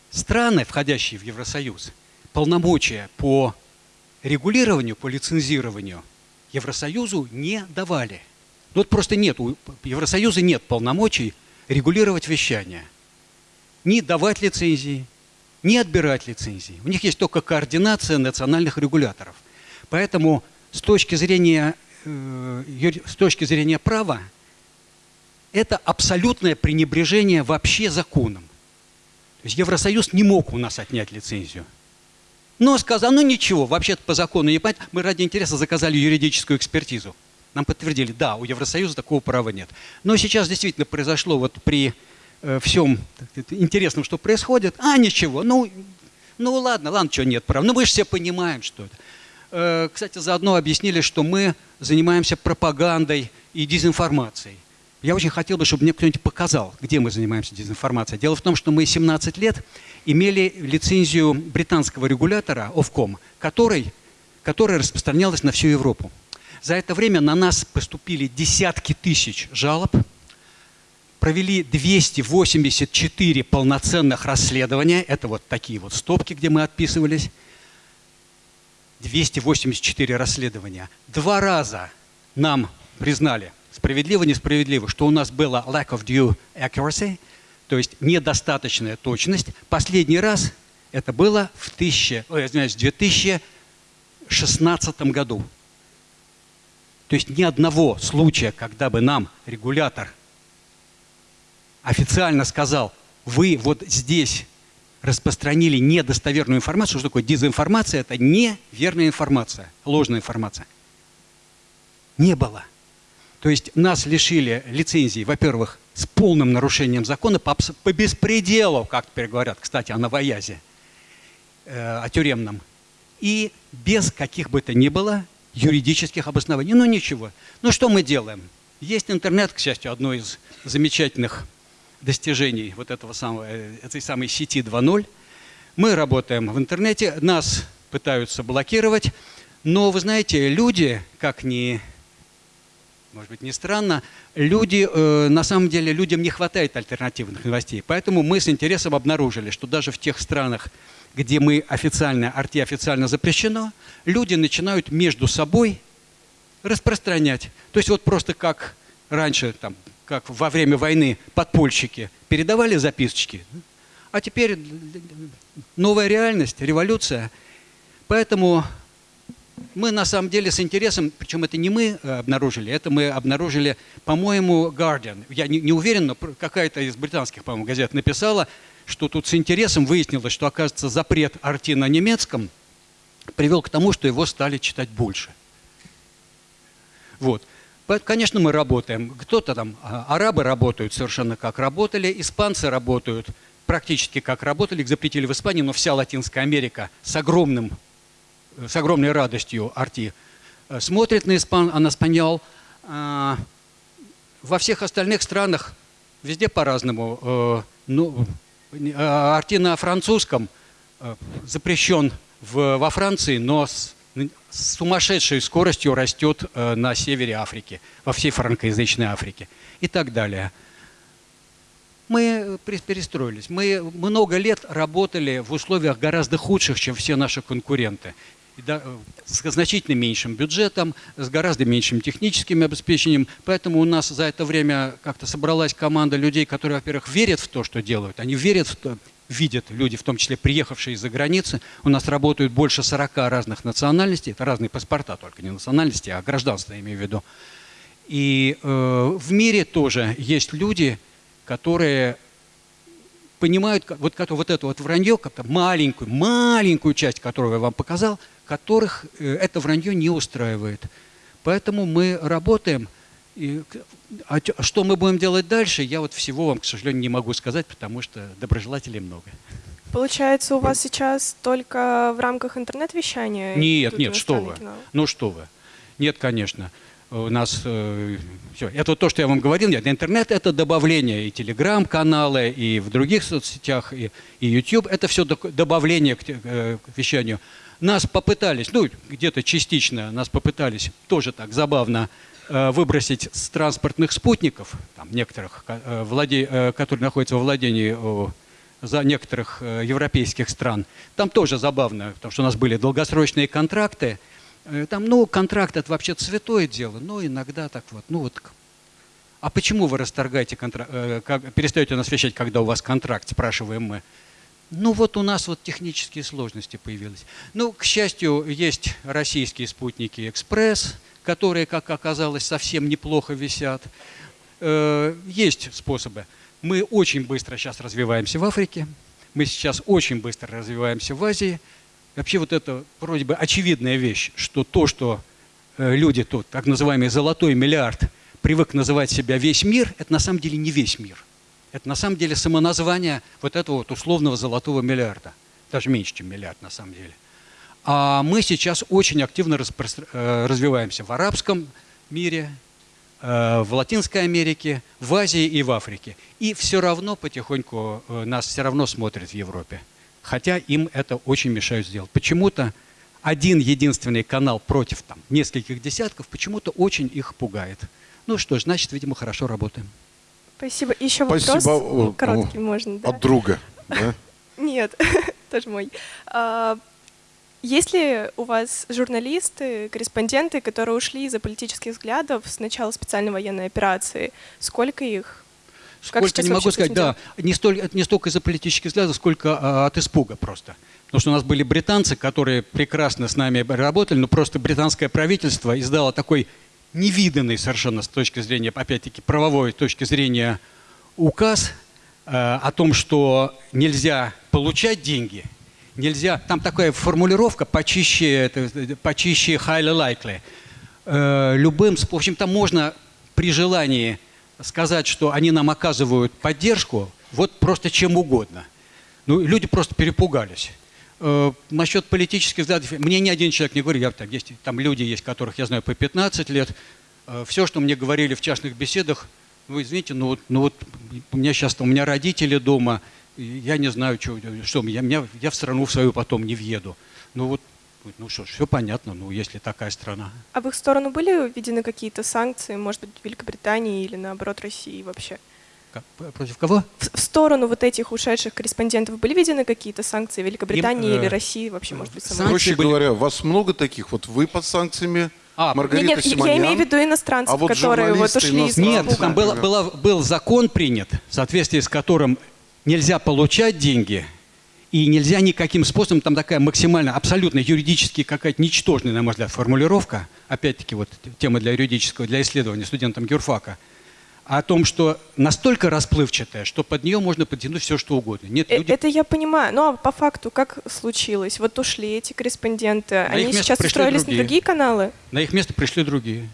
страны, входящие в Евросоюз, полномочия по регулированию, по лицензированию Евросоюзу не давали. Ну, Вот просто нет, у Евросоюза нет полномочий регулировать вещание. Ни давать лицензии, ни отбирать лицензии. У них есть только координация национальных регуляторов. Поэтому с точки зрения, э, с точки зрения права это абсолютное пренебрежение вообще законом. То есть Евросоюз не мог у нас отнять лицензию. Но сказал, ну ничего, вообще-то по закону не понятно. Мы ради интереса заказали юридическую экспертизу. Нам подтвердили, да, у Евросоюза такого права нет. Но сейчас действительно произошло вот при э, всем интересном, что происходит, а ничего, ну, ну ладно, ладно, что нет права. Ну мы же все понимаем, что это. Э, кстати, заодно объяснили, что мы занимаемся пропагандой и дезинформацией. Я очень хотел бы, чтобы мне кто-нибудь показал, где мы занимаемся дезинформацией. Дело в том, что мы 17 лет имели лицензию британского регулятора Ofcom, который, которая распространялась на всю Европу. За это время на нас поступили десятки тысяч жалоб, провели 284 полноценных расследования. Это вот такие вот стопки, где мы отписывались. 284 расследования. Два раза нам признали, справедливо, несправедливо, что у нас было lack of due accuracy, то есть недостаточная точность. Последний раз это было в, 1000, ой, извиняюсь, в 2016 году. То есть ни одного случая, когда бы нам регулятор официально сказал, вы вот здесь распространили недостоверную информацию. Что такое дезинформация? Это неверная информация, ложная информация. Не было. То есть нас лишили лицензии, во-первых, с полным нарушением закона по, по беспределу, как теперь говорят, кстати, о новоязе, э, о тюремном, и без каких бы то ни было юридических обоснований. Ну ничего. Ну что мы делаем? Есть интернет, к счастью, одно из замечательных достижений вот этого самого, э, этой самой сети 2.0. Мы работаем в интернете, нас пытаются блокировать, но вы знаете, люди, как ни, может быть, не странно, люди, э, на самом деле, людям не хватает альтернативных новостей. Поэтому мы с интересом обнаружили, что даже в тех странах, где мы официально, арти официально запрещено, люди начинают между собой распространять. То есть вот просто как раньше, там, как во время войны подпольщики передавали записочки, а теперь новая реальность, революция. Поэтому мы на самом деле с интересом, причем это не мы э, обнаружили, это мы обнаружили, по-моему, Guardian. Я не, не уверен, но какая-то из британских, по-моему, газет написала, что тут с интересом выяснилось, что, оказывается, запрет арти на немецком привел к тому, что его стали читать больше. Вот. Конечно, мы работаем. Кто-то там, а, арабы работают совершенно как работали, испанцы работают практически как работали, их запретили в Испании, но вся Латинская Америка с, огромным, с огромной радостью Арти э, смотрит на, испан, на Спаньол. А, во всех остальных странах везде по-разному. Э, ну, Арти на французском э, запрещен в, во Франции, но с с сумасшедшей скоростью растет э, на севере Африки, во всей франкоязычной Африке и так далее. Мы перестроились. Мы много лет работали в условиях гораздо худших, чем все наши конкуренты. Э, с значительно меньшим бюджетом, с гораздо меньшим техническим обеспечением. Поэтому у нас за это время как-то собралась команда людей, которые, во-первых, верят в то, что делают. Они верят в то, видят люди, в том числе приехавшие из-за границы. У нас работают больше 40 разных национальностей, это разные паспорта только, не национальности, а гражданство, имею в виду. И э, в мире тоже есть люди, которые понимают, вот, вот это вот вранье, как-то маленькую, маленькую часть, которую я вам показал, которых э, это вранье не устраивает. Поэтому мы работаем – и, а что мы будем делать дальше, я вот всего вам, к сожалению, не могу сказать, потому что доброжелателей много. Получается, у вас сейчас только в рамках интернет-вещания? Нет, нет, что вы. Кино? Ну что вы. Нет, конечно. У нас э, все. Это то, что я вам говорил. Нет, интернет – это добавление и телеграм-каналы, и в других соцсетях, и, и YouTube. Это все добавление к, э, к вещанию. Нас попытались, ну, где-то частично нас попытались, тоже так забавно, Э, выбросить с транспортных спутников, там, некоторых, э, владе, э, которые находятся во владении за некоторых европейских стран. Там тоже забавно, потому что у нас были долгосрочные контракты. Там, ну, контракт это вообще святое дело, но иногда так вот, ну вот. А почему вы расторгаете контракт, перестаете нас вещать, когда у вас контракт, спрашиваем мы. Ну вот у нас вот технические сложности появились. Ну, к счастью, есть российские спутники «Экспресс», которые, как оказалось, совсем неплохо висят. Э, есть способы. Мы очень быстро сейчас развиваемся в Африке, мы сейчас очень быстро развиваемся в Азии. Вообще вот это вроде бы очевидная вещь, что то, что э, люди тут, так называемый золотой миллиард, привык называть себя весь мир, это на самом деле не весь мир. Это на самом деле самоназвание вот этого вот условного золотого миллиарда. Даже меньше, чем миллиард на самом деле. А мы сейчас очень активно э, развиваемся в арабском мире, э, в Латинской Америке, в Азии и в Африке. И все равно потихоньку э, нас все равно смотрят в Европе. Хотя им это очень мешают сделать. Почему-то один единственный канал против там, нескольких десятков почему-то очень их пугает. Ну что ж, значит, видимо, хорошо работаем. Спасибо. Еще вопрос Спасибо. короткий можно. Да? От друга, да? Нет, тоже мой. А, есть ли у вас журналисты, корреспонденты, которые ушли из-за политических взглядов с начала специальной военной операции? Сколько их? Сколько, не могу сказать, да. Не, столь, не столько из-за политических взглядов, сколько а, от испуга просто. Потому что у нас были британцы, которые прекрасно с нами работали, но просто британское правительство издало такой невиданный совершенно с точки зрения, опять-таки, правовой точки зрения указ э, о том, что нельзя получать деньги – нельзя, там такая формулировка почище, это, почище highly likely. Э, любым, в общем, там можно при желании сказать, что они нам оказывают поддержку, вот просто чем угодно. Ну, люди просто перепугались. Э, насчет политических взглядов, мне ни один человек не говорит, я, там, есть, там люди есть, которых я знаю по 15 лет, э, все, что мне говорили в частных беседах, ну, извините, ну вот, ну вот у меня сейчас, у меня родители дома – я не знаю, что, что я, меня, я в страну в свою потом не въеду. Ну вот, ну что ж, все понятно, ну если такая страна. А в их сторону были введены какие-то санкции, может быть, Великобритании или наоборот России вообще? Как, против кого? В, сторону вот этих ушедших корреспондентов были введены какие-то санкции Великобритании Им, э, или России вообще, может быть, самой? Проще были... говоря, вас много таких, вот вы под санкциями, А, Маргарита нет, нет, я Симонян. имею в виду иностранцев, А вот которые вот ушли из Нет, там был, была- был закон принят, в соответствии с которым нельзя получать деньги и нельзя никаким способом, там такая максимально, абсолютно юридически какая-то ничтожная, на мой взгляд, формулировка, опять-таки вот тема для юридического, для исследования студентам юрфака, о том, что настолько расплывчатая, что под нее можно подтянуть все, что угодно. Нет, Э, люди... Это я понимаю. Но по факту как случилось? Вот ушли эти корреспонденты. их Они сейчас устроились другие. на другие каналы? На их место пришли другие.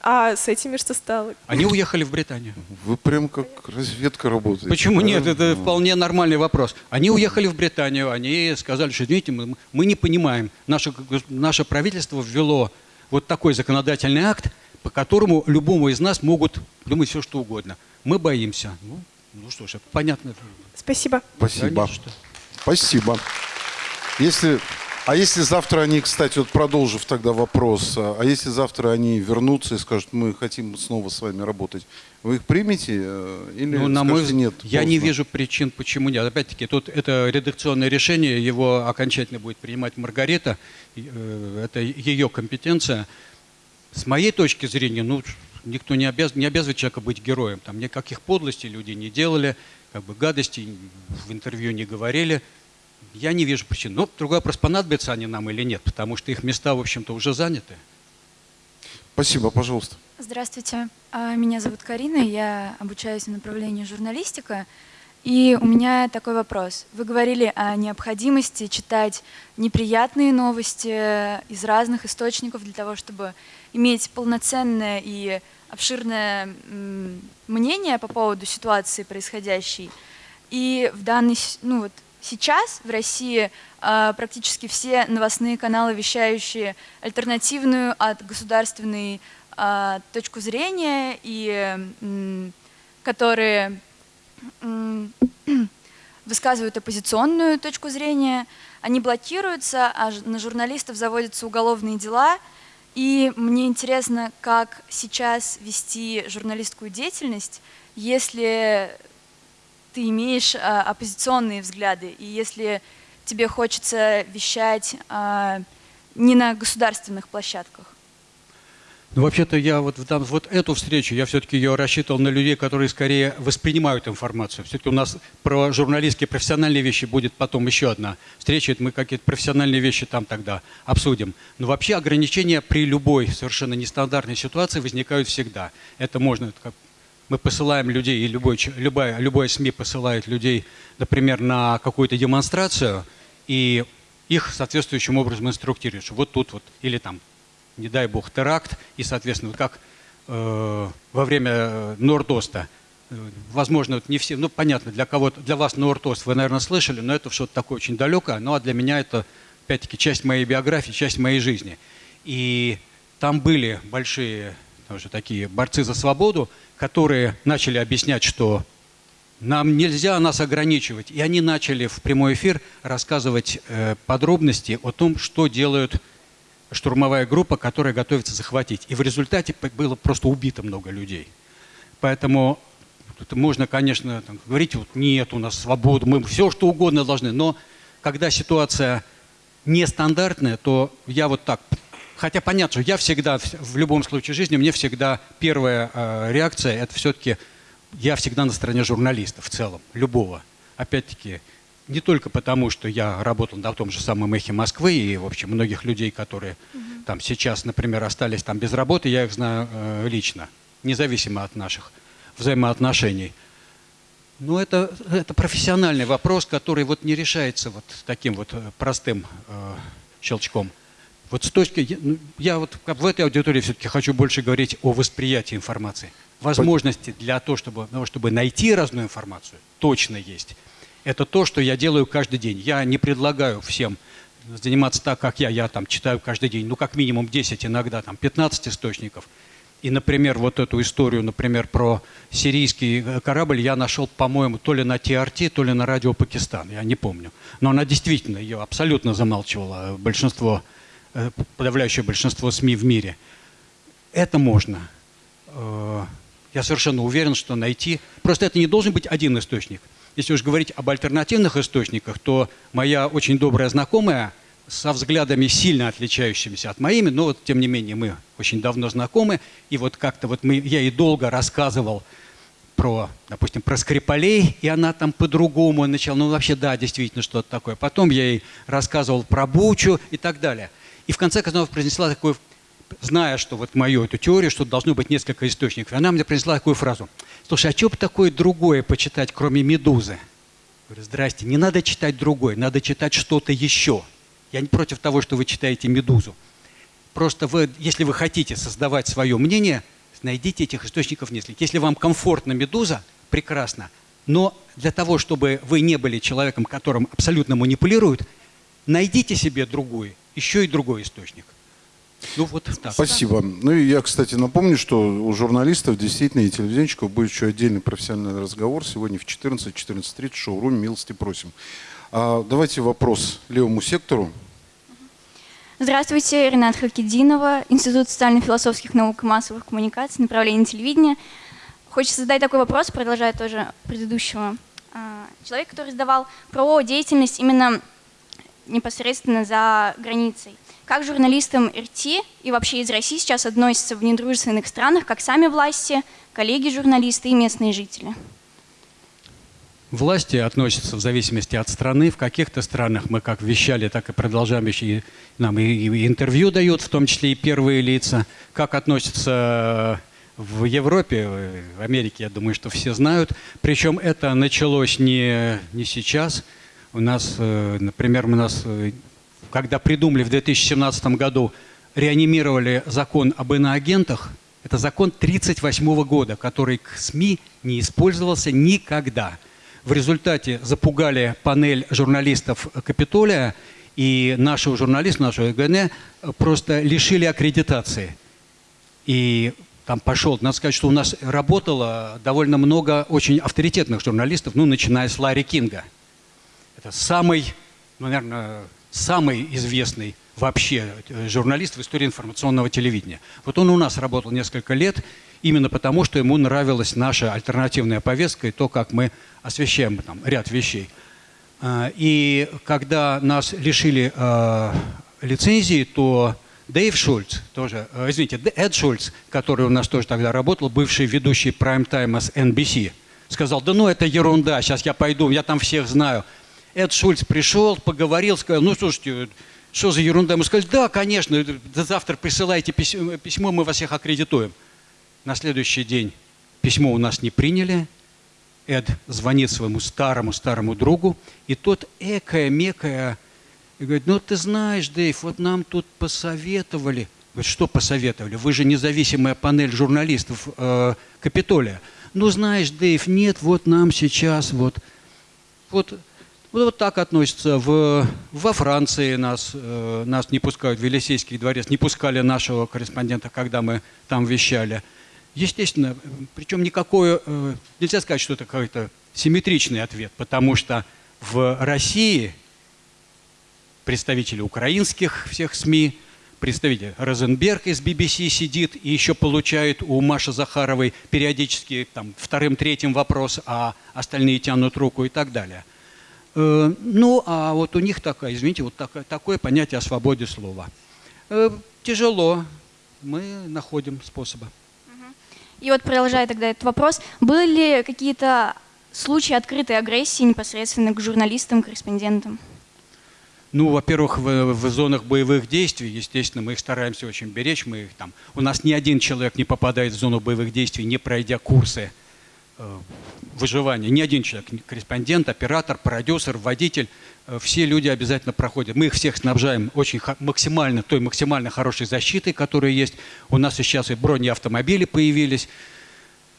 А с этими что стало? Они уехали в Британию. Вы прям как разведка работаете. Почему да? нет? Это Ну, вполне нормальный вопрос. Они уехали в Британию, они сказали, что, извините, мы, мы не понимаем, наше, наше правительство ввело вот такой законодательный акт, по которому любому из нас могут думать все, что угодно. Мы боимся. Ну, ну что ж, это понятно. Спасибо. Да Спасибо. не что. Спасибо. Если, а если завтра они, кстати, вот продолжив тогда вопрос, а а если завтра они вернутся и скажут, мы хотим снова с вами работать, вы их примете э, или Ну, на мой взгляд, нет? я не поздно»? вижу причин, почему нет. Опять-таки, тут это редакционное решение, его окончательно будет принимать Маргарита, э, это ее компетенция. С моей точки зрения, ну, никто не, обяз, не обязывает человека быть героем. Там никаких подлостей люди не делали, как бы гадостей в интервью не говорили. Я не вижу причин. Но другой вопрос, понадобятся они нам или нет, потому что их места, в общем-то, уже заняты. Спасибо, пожалуйста. Здравствуйте, А, меня зовут Карина, я обучаюсь в направлении журналистика. И у меня такой вопрос. Вы говорили о необходимости читать неприятные новости из разных источников для того, чтобы иметь полноценное и обширное мнение по поводу ситуации происходящей. И в данный, ну вот сейчас в России а, практически все новостные каналы, вещающие альтернативную от государственной а, точку зрения и которые высказывают оппозиционную точку зрения, они блокируются, а на журналистов заводятся уголовные дела. И мне интересно, как сейчас вести журналистскую деятельность, если ты имеешь а, оппозиционные взгляды, и если тебе хочется вещать а, не на государственных площадках. Ну, вообще-то я вот, дан- вот эту встречу, я все-таки ее рассчитывал на людей, которые скорее воспринимают информацию. Все-таки у нас про журналистские профессиональные вещи будет потом еще одна встреча. Это мы какие-то профессиональные вещи там тогда обсудим. Но вообще ограничения при любой совершенно нестандартной ситуации возникают всегда. Это можно, как мы посылаем людей, и любой, любая, любое СМИ посылает людей, например, на какую-то демонстрацию, и их соответствующим образом инструктируют, что вот тут вот, или там не дай бог, теракт, и, соответственно, вот как э, во время э, Нордоста, э, возможно, вот не все, ну, понятно, для кого-то, для вас Нордост вы, наверное, слышали, но это что-то такое очень далекое, ну, а для меня это, опять-таки, часть моей биографии, часть моей жизни. И там были большие тоже такие борцы за свободу, которые начали объяснять, что нам нельзя нас ограничивать. И они начали в прямой эфир рассказывать э, подробности о том, что делают штурмовая группа, которая готовится захватить. И в результате было просто убито много людей. Поэтому можно, конечно, там, говорить, вот нет, у нас свобода, мы все что угодно должны. Но когда ситуация нестандартная, то я вот так. Хотя понятно, что я всегда, в любом случае жизни, мне всегда первая э, реакция, это все-таки я всегда на стороне журналиста в целом, любого. Опять-таки, не только потому, что я работал на том же самом «Эхе Москвы» и, в общем, многих людей, которые там сейчас, например, остались там без работы, я их знаю э, лично, независимо от наших взаимоотношений. Но это, это профессиональный вопрос, который вот не решается вот таким вот э, простым э, щелчком. Вот с точки, я- ну, вот в этой аудитории все-таки хочу больше говорить о восприятии информации. Возможности для того, чтобы, того, чтобы найти разную информацию, точно есть. Это то, что я делаю каждый день. Я не предлагаю всем заниматься так, как я. Я там читаю каждый день, ну, как минимум 10, иногда там 15 источников. И, например, вот эту историю, например, про сирийский э, корабль я нашел, по-моему, то ли на ТРТ, то ли на радио Пакистан, я не помню. Но она действительно, ее абсолютно замалчивала э, большинство, э, подавляющее большинство СМИ в мире. Это можно. Я совершенно уверен, что найти... Просто это не должен быть один источник. Если уж говорить об альтернативных источниках, то моя очень добрая знакомая со взглядами сильно отличающимися от моими, но вот тем не менее мы очень давно знакомы, и вот как-то вот мы, я ей долго рассказывал про, допустим, про Скрипалей, и она там по-другому начала, ну вообще да, действительно что-то такое. Потом я ей рассказывал про Бучу и так далее. И в конце концов произнесла такую, зная, что вот мою эту теорию, что должно быть несколько источников, она мне произнесла такую фразу. Слушай, а что бы такое другое почитать, кроме «Медузы»? Говорю, здрасте, не надо читать другое, надо читать что-то еще. Я не против того, что вы читаете «Медузу». Просто вы, если вы хотите создавать свое мнение, найдите этих источников несколько. Если вам комфортно «Медуза», прекрасно. Но для того, чтобы вы не были человеком, которым абсолютно манипулируют, найдите себе другой, еще и другой источник. Ну вот так. Спасибо. Ну и я, кстати, напомню, что у журналистов действительно и телевизионщиков будет еще отдельный профессиональный разговор сегодня в 14-14.30 в шоуруме «Милости просим». А, давайте вопрос левому сектору. Здравствуйте, Ренат Хакидинова, Институт социально-философских наук и массовых коммуникаций, направление телевидения. Хочется задать такой вопрос, продолжая тоже предыдущего. А, человек, который задавал про деятельность именно непосредственно за границей. Как журналистам РТ и вообще из России сейчас относятся в недружественных странах, как сами власти, коллеги-журналисты и местные жители? Власти относятся в зависимости от страны. В каких-то странах мы как вещали, так и продолжаем вещать. Нам и, и интервью дают, в том числе и первые лица. Как относятся в Европе, в Америке, я думаю, что все знают. Причем это началось не, не сейчас. У нас, э, например, у нас, э, когда придумали в 2017 году, реанимировали закон об иноагентах, это закон 1938 года, который к СМИ не использовался никогда – в результате запугали панель журналистов Капитолия, и нашего журналиста, нашего ГН просто лишили аккредитации. И там пошел, надо сказать, что у нас работало довольно много очень авторитетных журналистов, ну, начиная с Ларри Кинга. Это самый, ну, наверное, самый известный вообще э, журналист в истории информационного телевидения. Вот он у нас работал несколько лет, именно потому, что ему нравилась наша альтернативная повестка и то, как мы освещаем там ряд вещей. А, и когда нас лишили э, лицензии, то Дэйв Шульц, тоже, э, извините, Эд Шульц, который у нас тоже тогда работал, бывший ведущий прайм-тайма с NBC, сказал, да ну это ерунда, сейчас я пойду, я там всех знаю. Эд Шульц пришел, поговорил, сказал, ну слушайте, что за ерунда? Мы сказали, да, конечно, завтра присылайте письмо, мы вас всех аккредитуем. На следующий день письмо у нас не приняли. Эд звонит своему старому-старому другу, и тот экая-мекая, говорит, ну ты знаешь, Дэйв, вот нам тут посоветовали. Говорит, что посоветовали? Вы же независимая панель журналистов э, Капитолия. Ну знаешь, Дэйв, нет, вот нам сейчас вот, вот вот, вот так относятся. В, во Франции нас, э, нас не пускают, в Елисейский дворец, не пускали нашего корреспондента, когда мы там вещали. Естественно, причем никакой, э, нельзя сказать, что это какой-то симметричный ответ, потому что в России представители украинских всех СМИ, представитель Розенберг из BBC сидит и еще получает у Маши Захаровой периодически там, вторым-третьим вопрос, а остальные тянут руку и так далее – ну, а вот у них такое, извините, вот такое, такое понятие о свободе слова. Э, тяжело, мы находим способы. И вот продолжая тогда этот вопрос, были ли какие-то случаи открытой агрессии непосредственно к журналистам, корреспондентам? Ну, во-первых, в, в зонах боевых действий, естественно, мы их стараемся очень беречь. Мы их там, у нас ни один человек не попадает в зону боевых действий, не пройдя курсы Э, выживания. Ни один человек, корреспондент, оператор, продюсер, водитель, э, все люди обязательно проходят. Мы их всех снабжаем очень максимально, той максимально хорошей защитой, которая есть. У нас сейчас и бронеавтомобили появились.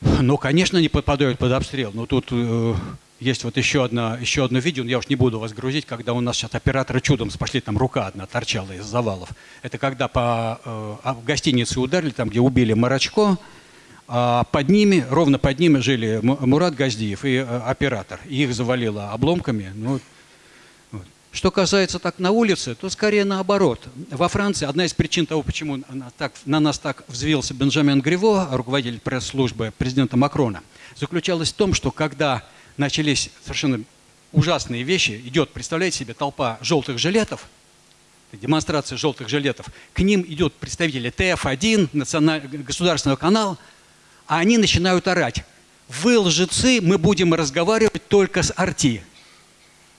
Но, конечно, не попадают под обстрел. Но тут э, есть вот еще, одна, еще одно видео, я уж не буду вас грузить, когда у нас сейчас операторы чудом спасли, там рука одна торчала из завалов. Это когда по э, в гостинице ударили, там, где убили Марачко, а под ними, ровно под ними жили Мурат Газдиев и э, оператор. Их завалило обломками. Ну, вот. Что касается так на улице, то скорее наоборот. Во Франции одна из причин того, почему на, так, на нас так взвился Бенджамин Гриво, руководитель пресс-службы президента Макрона, заключалась в том, что когда начались совершенно ужасные вещи, идет, представляете себе, толпа желтых жилетов, демонстрация желтых жилетов, к ним идет представители ТФ-1, националь... государственного канала, а они начинают орать. Вы лжецы, мы будем разговаривать только с Арти.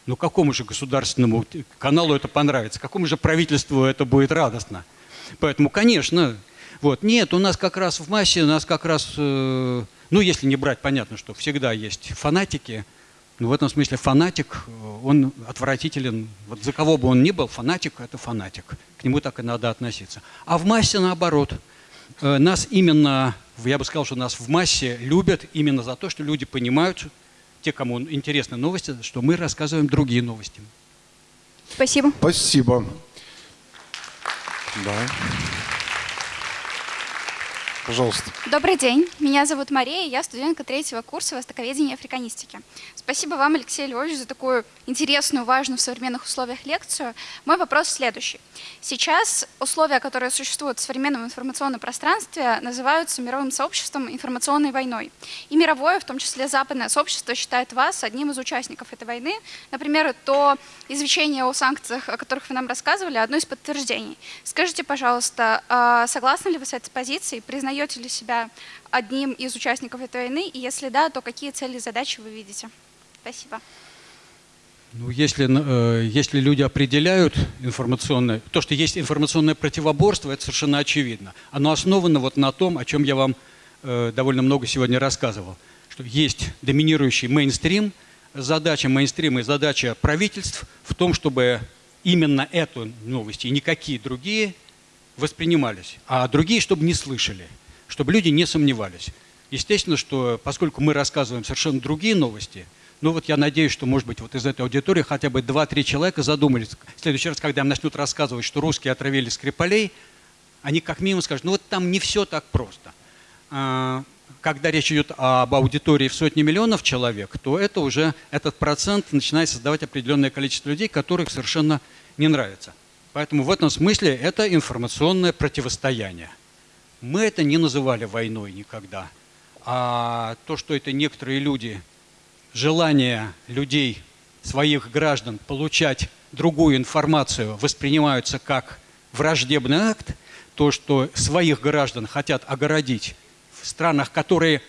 Ну какому же государственному каналу это понравится? Какому же правительству это будет радостно? Поэтому, конечно, вот. Нет, у нас как раз в массе, у нас как раз, э, ну если не брать, понятно, что всегда есть фанатики, но в этом смысле фанатик, э, он отвратителен. Вот за кого бы он ни был, фанатик – это фанатик. К нему так и надо относиться. А в массе наоборот. Э, нас именно, я бы сказал, что нас в массе любят именно за то, что люди понимают, те, кому интересны новости, что мы рассказываем другие новости. Спасибо. Спасибо. Да. Пожалуйста. Добрый день. Меня зовут Мария, я студентка третьего курса востоковедения и африканистики. Спасибо вам, Алексей Львович, за такую интересную, важную в современных условиях лекцию. Мой вопрос следующий. Сейчас условия, которые существуют в современном информационном пространстве, называются мировым сообществом информационной войной. И мировое, в том числе западное сообщество, считает вас одним из участников этой войны. Например, то извещение о санкциях, о которых вы нам рассказывали, одно из подтверждений. Скажите, пожалуйста, а согласны ли вы с этой позицией? Признаете признаете ли себя одним из участников этой войны? И если да, то какие цели и задачи вы видите? Спасибо. Ну, если, э, если люди определяют информационное, то, что есть информационное противоборство, это совершенно очевидно. Оно основано вот на том, о чем я вам э, довольно много сегодня рассказывал, что есть доминирующий мейнстрим, задача мейнстрима и задача правительств в том, чтобы именно эту новость и никакие другие воспринимались, а другие, чтобы не слышали чтобы люди не сомневались. Естественно, что поскольку мы рассказываем совершенно другие новости, ну вот я надеюсь, что, может быть, вот из этой аудитории хотя бы 2-3 человека задумались. В следующий раз, когда им начнут рассказывать, что русские отравили Скрипалей, они как минимум скажут, ну вот там не все так просто. А, когда речь идет об аудитории в сотни миллионов человек, то это уже этот процент начинает создавать определенное количество людей, которых совершенно не нравится. Поэтому в этом смысле это информационное противостояние. Мы это не называли войной никогда. А то, что это некоторые люди, желание людей, своих граждан получать другую информацию воспринимаются как враждебный акт, то, что своих граждан хотят огородить в странах, которые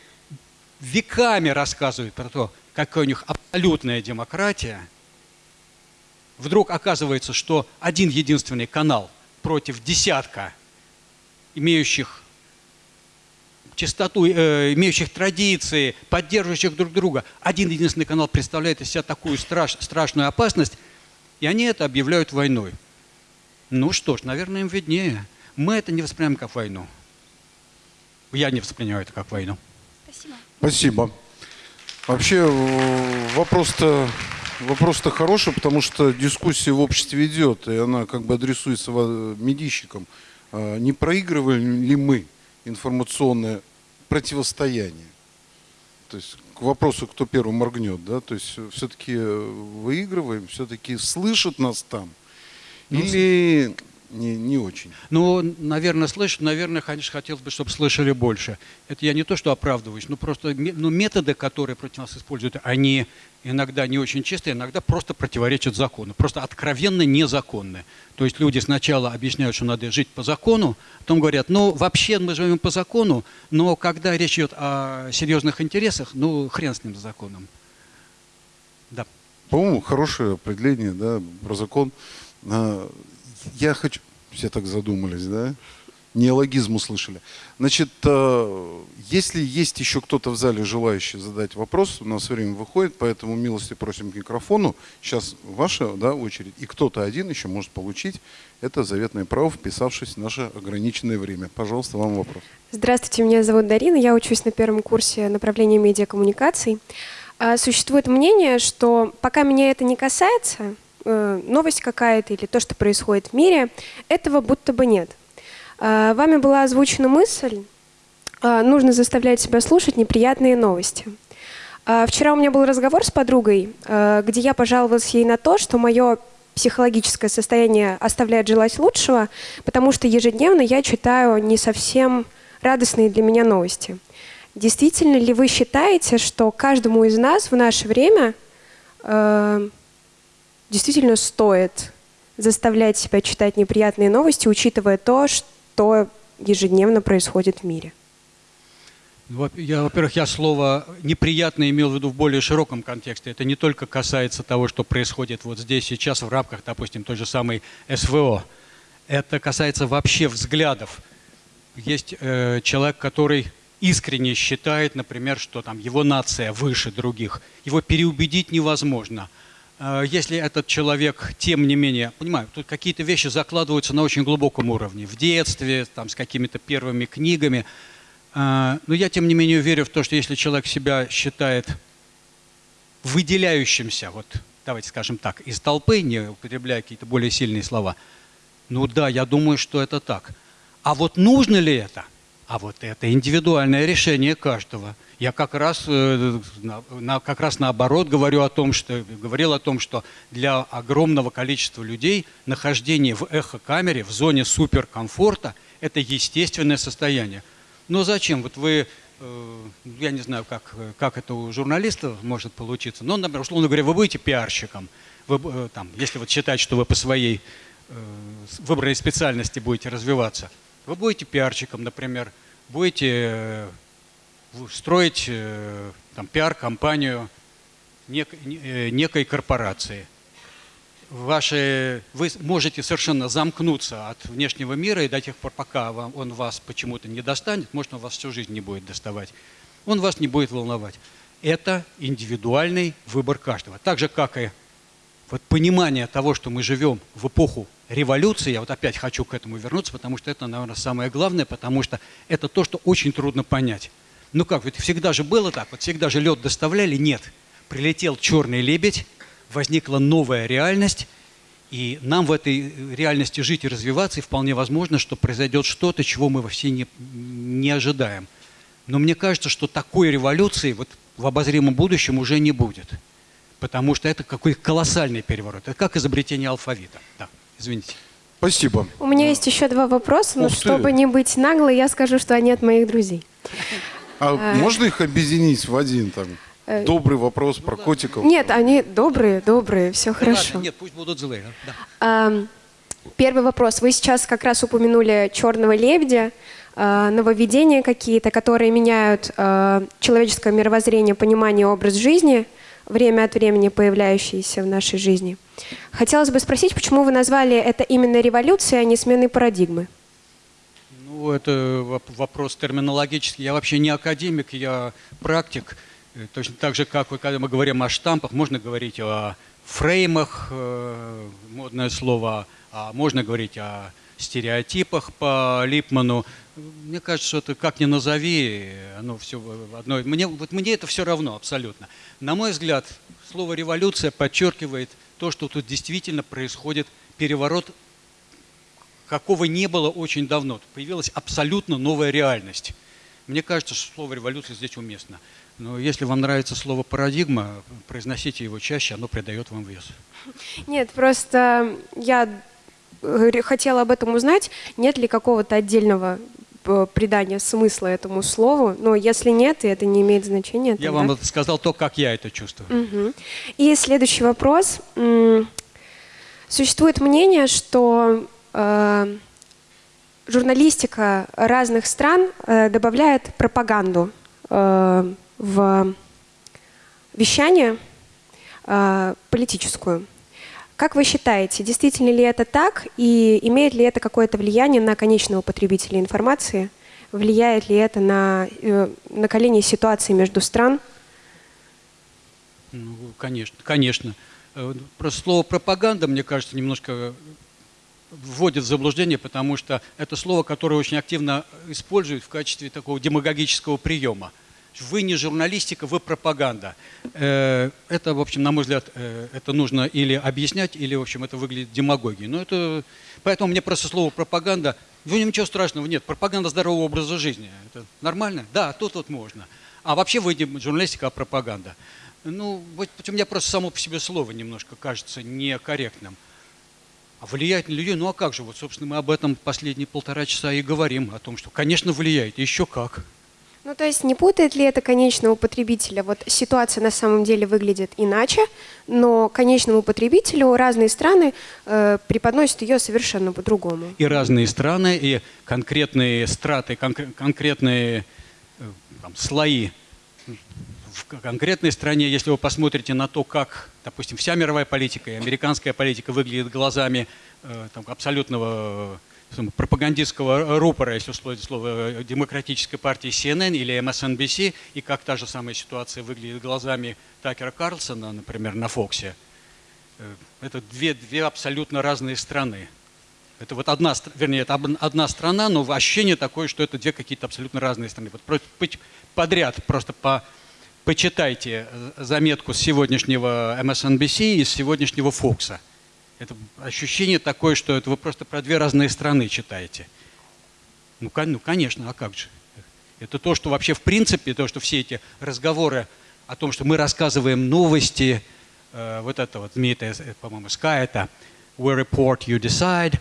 веками рассказывают про то, какая у них абсолютная демократия, вдруг оказывается, что один единственный канал против десятка имеющих чистоту, э, имеющих традиции, поддерживающих друг друга. Один единственный канал представляет из себя такую страш, страшную опасность, и они это объявляют войной. Ну что ж, наверное, им виднее. Мы это не воспринимаем как войну. Я не воспринимаю это как войну. Спасибо. Спасибо. Вообще э, вопрос-то вопрос-то хороший, потому что дискуссия в обществе идет, и она как бы адресуется медийщикам. А не проигрываем ли мы информационное противостояние? То есть к вопросу, кто первым моргнет, да, то есть все-таки выигрываем, все-таки слышат нас там, ну, или не, не очень. Ну, наверное, слышат, наверное, конечно, хотелось бы, чтобы слышали больше. Это я не то, что оправдываюсь, но просто ну, методы, которые против нас используют, они иногда не очень чистые, иногда просто противоречат закону, просто откровенно незаконны. То есть люди сначала объясняют, что надо жить по закону, потом говорят, ну, вообще мы живем по закону, но когда речь идет о серьезных интересах, ну, хрен с ним с законом. Да. По-моему, хорошее определение, да, про закон. Я хочу... Все так задумались, да? Неологизм услышали. Значит, э, если есть еще кто-то в зале, желающий задать вопрос, у нас время выходит, поэтому милости просим к микрофону. Сейчас ваша да, очередь, и кто-то один еще может получить это заветное право, вписавшись в наше ограниченное время. Пожалуйста, вам вопрос. Здравствуйте, меня зовут Дарина, я учусь на первом курсе направления медиакоммуникаций. А, существует мнение, что пока меня это не касается, новость какая-то или то, что происходит в мире, этого будто бы нет. Э, вами была озвучена мысль, э, нужно заставлять себя слушать неприятные новости. Вчера у меня был разговор с подругой, где я пожаловалась ей на то, что мое психологическое состояние оставляет желать лучшего, потому что ежедневно я читаю не совсем радостные для меня новости. Действительно ли вы считаете, что каждому из нас в наше время действительно стоит заставлять себя читать неприятные новости, учитывая то, что ежедневно происходит в мире? Я, во-первых, я слово «неприятно» имел в виду в более широком контексте. Это не только касается того, что происходит вот здесь сейчас в рамках, допустим, той же самой СВО. Это касается вообще взглядов. Есть э, человек, который искренне считает, например, что там его нация выше других. Его переубедить невозможно. Э, если этот человек, тем не менее, понимаю, тут какие-то вещи закладываются на очень глубоком уровне, в детстве, там, с какими-то первыми книгами – а, но я, тем не менее, верю в то, что если человек себя считает выделяющимся, вот давайте скажем так, из толпы, не употребляя какие-то более сильные слова, ну да, я думаю, что это так. А вот нужно ли это? А вот это индивидуальное решение каждого. Я как раз, э, как раз наоборот говорю о том, что, говорил о том, что для огромного количества людей нахождение в эхокамере, в зоне суперкомфорта – это естественное состояние. Но зачем? Вот вы, э, я не знаю, как, как это у журналистов может получиться, но, например, условно говоря, вы будете пиарщиком, вы, э, там, если вот считать, что вы по своей выбранной специальности будете развиваться, вы будете пиарщиком, например, будете строить там, пиар-компанию нек, некой корпорации – ваши, вы можете совершенно замкнуться от внешнего мира, и до тех пор, пока вам, он вас почему-то не достанет, может, он вас всю жизнь не будет доставать, он вас не будет волновать. Это индивидуальный выбор каждого. Так же, как и вот понимание того, что мы живем в эпоху революции, я вот опять хочу к этому вернуться, потому что это, наверное, самое главное, потому что это то, что очень трудно понять. Ну как, ведь всегда же было так, вот всегда же лед доставляли? Нет. Прилетел черный лебедь, возникла новая реальность, и нам в этой реальности жить и развиваться, и вполне возможно, что произойдет что-то, чего мы вообще не, не ожидаем. Но мне кажется, что такой революции вот в обозримом будущем уже не будет. Потому что это какой-то колоссальный переворот. Это как изобретение алфавита. Да, извините. Спасибо. У меня есть еще два вопроса, но Ух чтобы не быть наглой, я скажу, что они от моих друзей. А, а можно их объединить в один там? Э, Добрый вопрос про котиков. Нет, они добрые, добрые, все хорошо. Ладно, нет, пусть будут злые. Да. Первый вопрос. Вы сейчас как раз упомянули черного лебедя, а, нововведения какие-то, которые меняют а, человеческое мировоззрение, понимание, образ жизни, время от времени появляющиеся в нашей жизни. Хотелось бы спросить, почему вы назвали это именно революцией, а не сменой парадигмы? Ну, это вопрос терминологический. Я вообще не академик, я практик. Э, точно так же, как когда мы говорим о штампах, можно говорить о фреймах, э, модное слово, а можно говорить о стереотипах по Липману. Мне кажется, что это как ни назови, оно все одно. Мне, вот мне это все равно абсолютно. На мой взгляд, слово «революция» подчеркивает то, что тут действительно происходит переворот, какого не было очень давно. Появилась абсолютно новая реальность. Мне кажется, что слово «революция» здесь уместно. Но если вам нравится слово «парадигма», произносите его чаще, оно придает вам вес. Нет, просто я э, хотела об этом узнать, нет ли какого-то отдельного э, придания смысла этому слову, но если нет, и это не имеет значения. Я тогда... вам сказал то, как я это чувствую. Угу. И следующий вопрос. Существует мнение, что э, журналистика разных стран э, добавляет пропаганду э, в вещание э, политическую. Как вы считаете, действительно ли это так и имеет ли это какое-то влияние на конечного потребителя информации? Влияет ли это на э, накаление ситуации между стран? Ну, конечно, конечно. Э, просто слово пропаганда, мне кажется, немножко вводит в заблуждение, потому что это слово, которое очень активно используют в качестве такого демагогического приема. Вы не журналистика, вы пропаганда. Э, это, в общем, на мой взгляд, э, это нужно или объяснять, или, в общем, это выглядит демагогией. Но это... Поэтому мне просто слово пропаганда, ну ничего страшного, нет, пропаганда здорового образа жизни. Это нормально? Да, тут вот можно. А вообще вы не журналистика, а пропаганда. Ну, вот у меня просто само по себе слово немножко кажется некорректным. А влияет на людей? Ну а как же? Вот, собственно, мы об этом последние полтора часа и говорим, о том, что, конечно, влияет, еще как. Ну, то есть не путает ли это конечного потребителя? Вот ситуация на самом деле выглядит иначе, но конечному потребителю разные страны э, преподносят ее совершенно по-другому. И разные страны, и конкретные страты, конкр- конкретные э, там, слои в конкретной стране, если вы посмотрите на то, как, допустим, вся мировая политика и американская политика выглядит глазами э, там, абсолютного пропагандистского рупора, если условить слово, э, демократической партии CNN или MSNBC, и как та же самая ситуация выглядит глазами Такера Карлсона, например, на Фоксе, э, это две, две абсолютно разные страны. Это вот одна, вернее, это одна страна, но ощущение такое, что это две какие-то абсолютно разные страны. Вот подряд просто по, почитайте э, заметку с сегодняшнего MSNBC и с сегодняшнего Фокса. Это ощущение такое, что это вы просто про две разные страны читаете. Ну, ну, конечно, а как же? Это то, что вообще в принципе, то, что все эти разговоры о том, что мы рассказываем новости, э, вот это вот знаменитое, э, по-моему, Sky, это «We report, you decide»,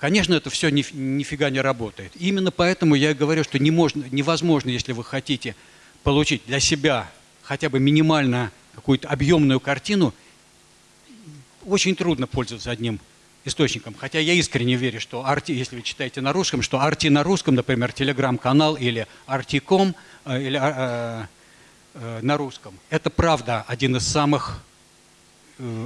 Конечно, это все ни- нифига не работает. Именно поэтому я говорю, что не можно, невозможно, если вы хотите получить для себя хотя бы минимально какую-то объемную картину, очень трудно пользоваться одним источником. Хотя я искренне верю, что RT, если вы читаете на русском, что RT на русском, например, телеграм-канал или RT.com э, или э, э, на русском, это правда один из самых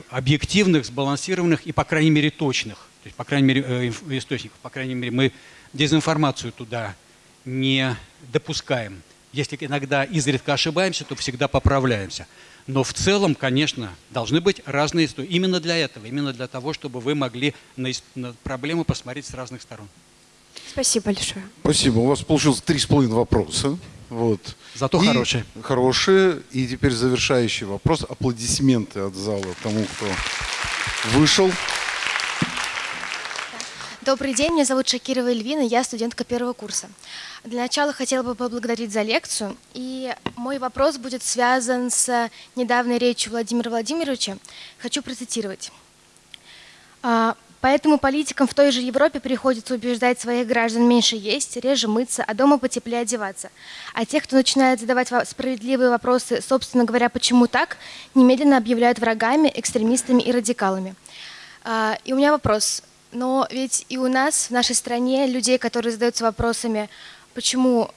объективных, сбалансированных и, по крайней мере, точных. То есть, по крайней мере, источников. По крайней мере, мы дезинформацию туда не допускаем. Если иногда изредка ошибаемся, то всегда поправляемся. Но в целом, конечно, должны быть разные истории. Именно для этого, именно для того, чтобы вы могли на, на проблему посмотреть с разных сторон. Спасибо большое. Спасибо. У вас получилось три с половиной вопроса. Вот. Зато И хорошие. Хорошие. И теперь завершающий вопрос. Аплодисменты от зала тому, кто вышел. Добрый день, меня зовут Шакирова Эльвина, я студентка первого курса. Для начала хотела бы поблагодарить за лекцию, и мой вопрос будет связан с недавней речью Владимира Владимировича. Хочу процитировать. А, Поэтому политикам в той же Европе приходится убеждать своих граждан меньше есть, реже мыться, а дома потеплее одеваться. А тех, кто начинает задавать справедливые вопросы, собственно говоря, почему так, немедленно объявляют врагами, экстремистами и радикалами. А, И у меня вопрос. Но ведь и у нас, в нашей стране, людей, которые задаются вопросами, почему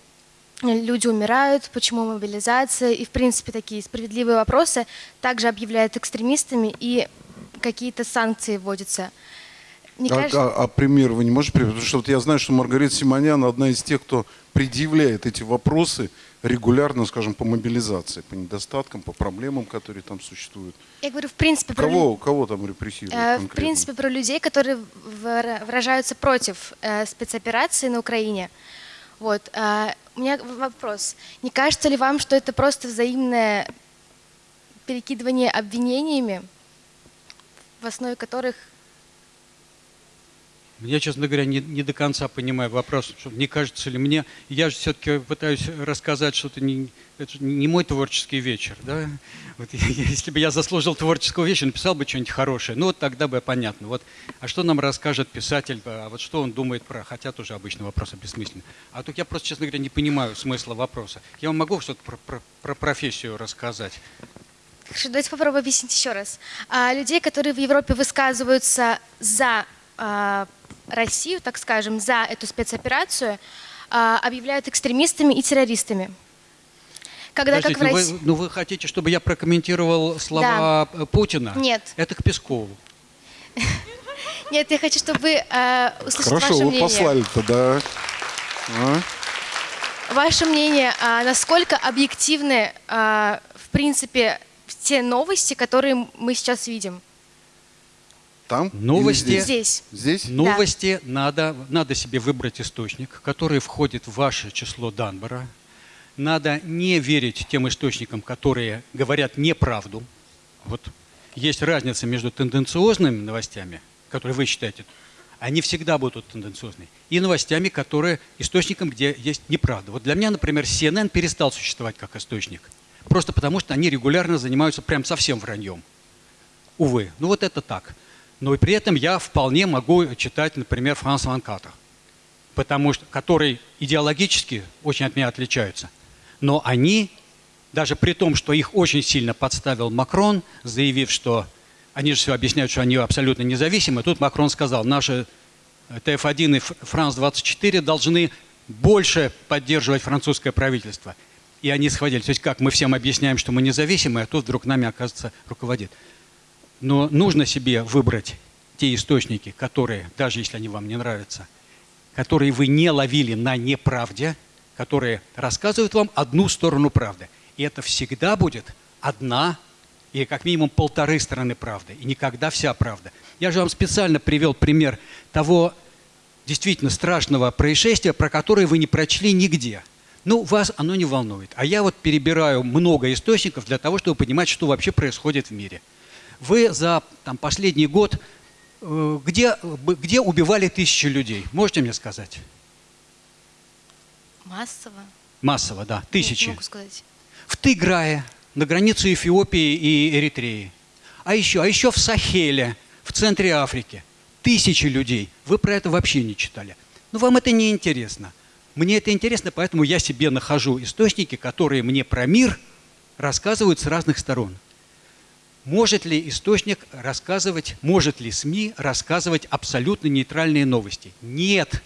люди умирают, почему мобилизация, и, в принципе, такие справедливые вопросы, также объявляют экстремистами, и какие-то санкции вводятся. Не А, кажется- а- а пример вы не можете привести? Потому что вот я знаю, что Маргарита Симонян одна из тех, кто предъявляет эти вопросы регулярно, скажем, по мобилизации, по недостаткам, по проблемам, которые там существуют. Я говорю, в принципе, про Кого, кого там репрессируют Э, В конкретно? принципе, про людей, которые выра- выражаются против э, спецоперации на Украине. Вот. э, У меня в- вопрос. Не кажется ли вам, что это просто взаимное перекидывание обвинениями, в основе которых Я, честно говоря, не, не до конца понимаю вопрос, что не кажется ли мне, я же все-таки пытаюсь рассказать что-то, не, это не мой творческий вечер, да? Вот, если бы я заслужил творческого вечера, написал бы что-нибудь хорошее, ну вот тогда бы понятно. Вот, а что нам расскажет писатель, а вот что он думает про, хотя тоже обычно вопросы бессмысленны. А тут я просто, честно говоря, не понимаю смысла вопроса. Я вам могу что-то про, про- про профессию рассказать? Хорошо, давайте попробуем объяснить еще раз. А, людей, которые в Европе высказываются за а, Россию, так скажем, за эту спецоперацию, а, объявляют экстремистами и террористами. Когда как в Подождите, ну, России... вы, ну вы хотите, чтобы я прокомментировал слова э, Путина? Нет. Это к Пескову. Нет, я хочу, чтобы вы а, услышать Хорошо, ваше вы мнение. послали-то, да. А? Ваше мнение, а, насколько объективны, а, в принципе, те новости, которые мы сейчас видим? Там? Новости. Или Здесь. Здесь? Новости надо, надо себе выбрать источник, который входит в ваше число Данбора. Надо не верить тем источникам, которые говорят неправду. Вот есть разница между тенденциозными новостями, которые вы считаете, они всегда будут тенденциозными, и новостями, которые источником, где есть неправда. Вот для меня, например, CNN перестал существовать как источник, просто потому что они регулярно занимаются прям совсем враньем. Увы, ну вот это так. Но и при этом я вполне могу читать, например, Франс Ван Катер, потому что, который идеологически очень от меня отличаются. Но они, даже при том, что их очень сильно подставил Макрон, заявив, что они же все объясняют, что они абсолютно независимы, тут Макрон сказал, наши ТФ-1 и Франс-24 должны больше поддерживать французское правительство. И они схватили. То есть как, мы всем объясняем, что мы независимы, а тут вдруг нами, оказывается, руководит. Но нужно себе выбрать те источники, которые, даже если они вам не нравятся, которые вы не ловили на неправде, которые рассказывают вам одну сторону правды. И это всегда будет одна или как минимум полторы стороны правды, и никогда вся правда. Я же вам специально привел пример того действительно страшного происшествия, про которое вы не прочли нигде. Ну, вас оно не волнует. А я вот перебираю много источников для того, чтобы понимать, что вообще происходит в мире. Вы за там, последний год э, где, где убивали тысячи людей? Можете мне сказать? Массово. Массово, да. Тысячи. Не могу сказать. В Тыграе, на границе Эфиопии и Эритреи. А еще, а еще в Сахеле, в центре Африки. Тысячи людей. Вы про это вообще не читали. Но вам это не интересно. Мне это интересно, поэтому я себе нахожу источники, которые мне про мир рассказывают с разных сторон. Может ли источник рассказывать, может ли СМИ рассказывать абсолютно нейтральные новости? Нет.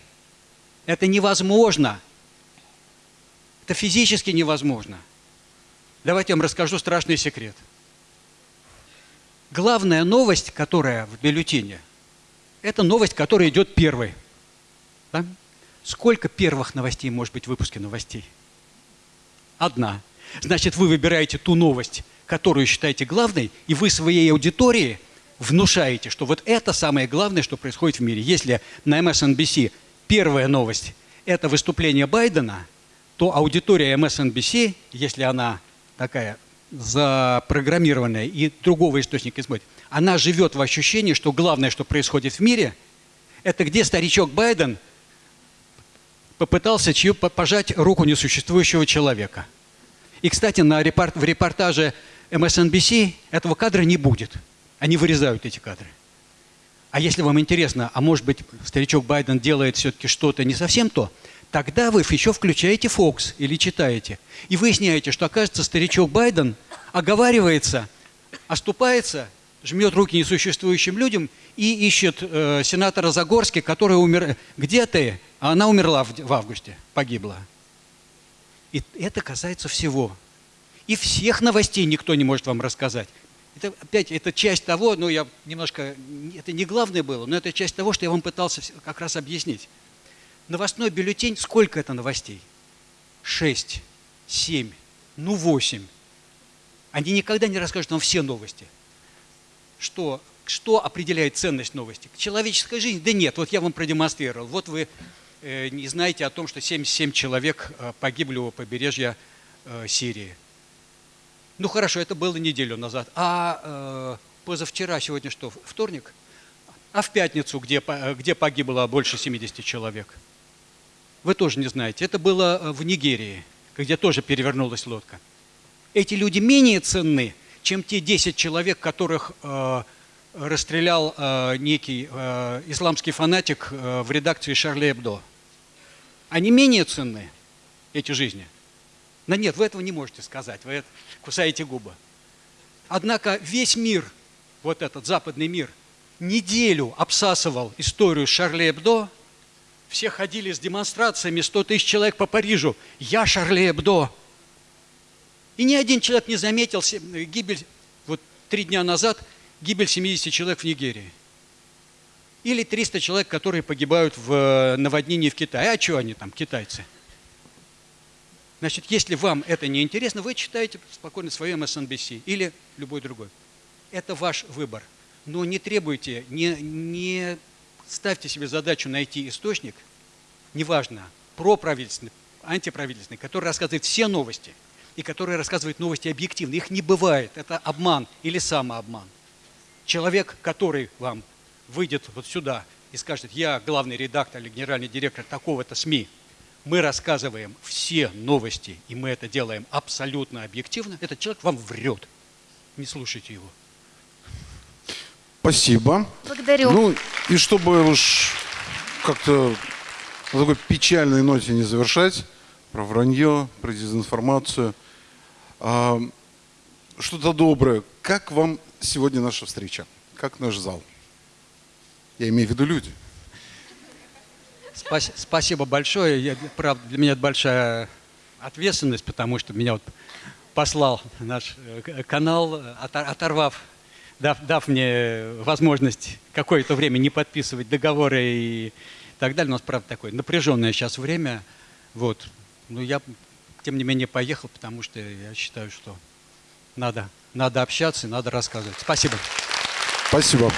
Это невозможно. Это физически невозможно. Давайте я вам расскажу страшный секрет. Главная новость, которая в бюллетене, это новость, которая идет первой. Да? Сколько первых новостей может быть в выпуске новостей? Одна. Значит, вы выбираете ту новость, которую считаете главной, и вы своей аудитории внушаете, что вот это самое главное, что происходит в мире. Если на MSNBC первая новость – это выступление Байдена, то аудитория MSNBC, если она такая запрограммированная и другого источника смотрит, она живет в ощущении, что главное, что происходит в мире, это где старичок Байден попытался чью пожать руку несуществующего человека. И, кстати, на репорт, в репортаже MSNBC этого кадра не будет. Они вырезают эти кадры. А если вам интересно, а может быть старичок Байден делает все-таки что-то не совсем то, Тогда вы еще включаете Fox или читаете. И выясняете, что, оказывается, старичок Байден оговаривается, оступается, жмет руки несуществующим людям и ищет э, сенатора Загорски, который умер... Где ты? А она умерла в, в августе, погибла. И это касается всего. И всех новостей никто не может вам рассказать. Это опять, это часть того, ну я немножко, это не главное было, но это часть того, что я вам пытался как раз объяснить новостной бюллетень, сколько это новостей? Шесть, семь, ну восемь. Они никогда не расскажут вам все новости. Что, что определяет ценность новости? Человеческая жизнь? Да нет, вот я вам продемонстрировал. Вот вы э, не знаете о том, что 77 человек э, погибли у побережья э, Сирии. Ну хорошо, это было неделю назад. А э, позавчера, сегодня что, вторник? А в пятницу, где, где погибло больше 70 человек? Вы тоже не знаете. Это было э, в Нигерии, где тоже перевернулась лодка. Эти люди менее ценны, чем те 10 человек, которых э, расстрелял э, некий э, исламский фанатик э, в редакции Шарли Эбдо. Они менее ценны, эти жизни. Но нет, вы этого не можете сказать, вы кусаете губы. Однако весь мир, вот этот западный мир, неделю обсасывал историю Шарли Эбдо – все ходили с демонстрациями, 100 тысяч человек по Парижу. Я Шарле Эбдо. И ни один человек не заметил гибель, вот три дня назад, гибель 70 человек в Нигерии. Или 300 человек, которые погибают в э, наводнении в Китае. А что они там, китайцы? Значит, если вам это не интересно, вы читаете спокойно свое MSNBC или любой другой. Это ваш выбор. Но не требуйте, не, не ставьте себе задачу найти источник, неважно, проправительственный, антиправительственный, который рассказывает все новости и который рассказывает новости объективно. Их не бывает, это обман или самообман. Человек, который вам выйдет вот сюда и скажет, я главный редактор или генеральный директор такого-то СМИ, мы рассказываем все новости, и мы это делаем абсолютно объективно, этот человек вам врет. Не слушайте его. Спасибо. Благодарю. Ну, и чтобы уж как-то на такой печальной ноте не завершать, про вранье, про дезинформацию. А, что-то доброе. Как вам сегодня наша встреча? Как наш зал? Я имею в виду люди. Спас- Спасибо большое. Я, правда, для меня это большая ответственность, потому что меня вот послал наш э, канал, отор- оторвав, дав, дав мне возможность какое-то время не подписывать договоры и так далее. У нас, правда, такое напряженное сейчас время. Вот. Но я, тем не менее, поехал, потому что я считаю, что надо, надо общаться и надо рассказывать. Спасибо. Спасибо.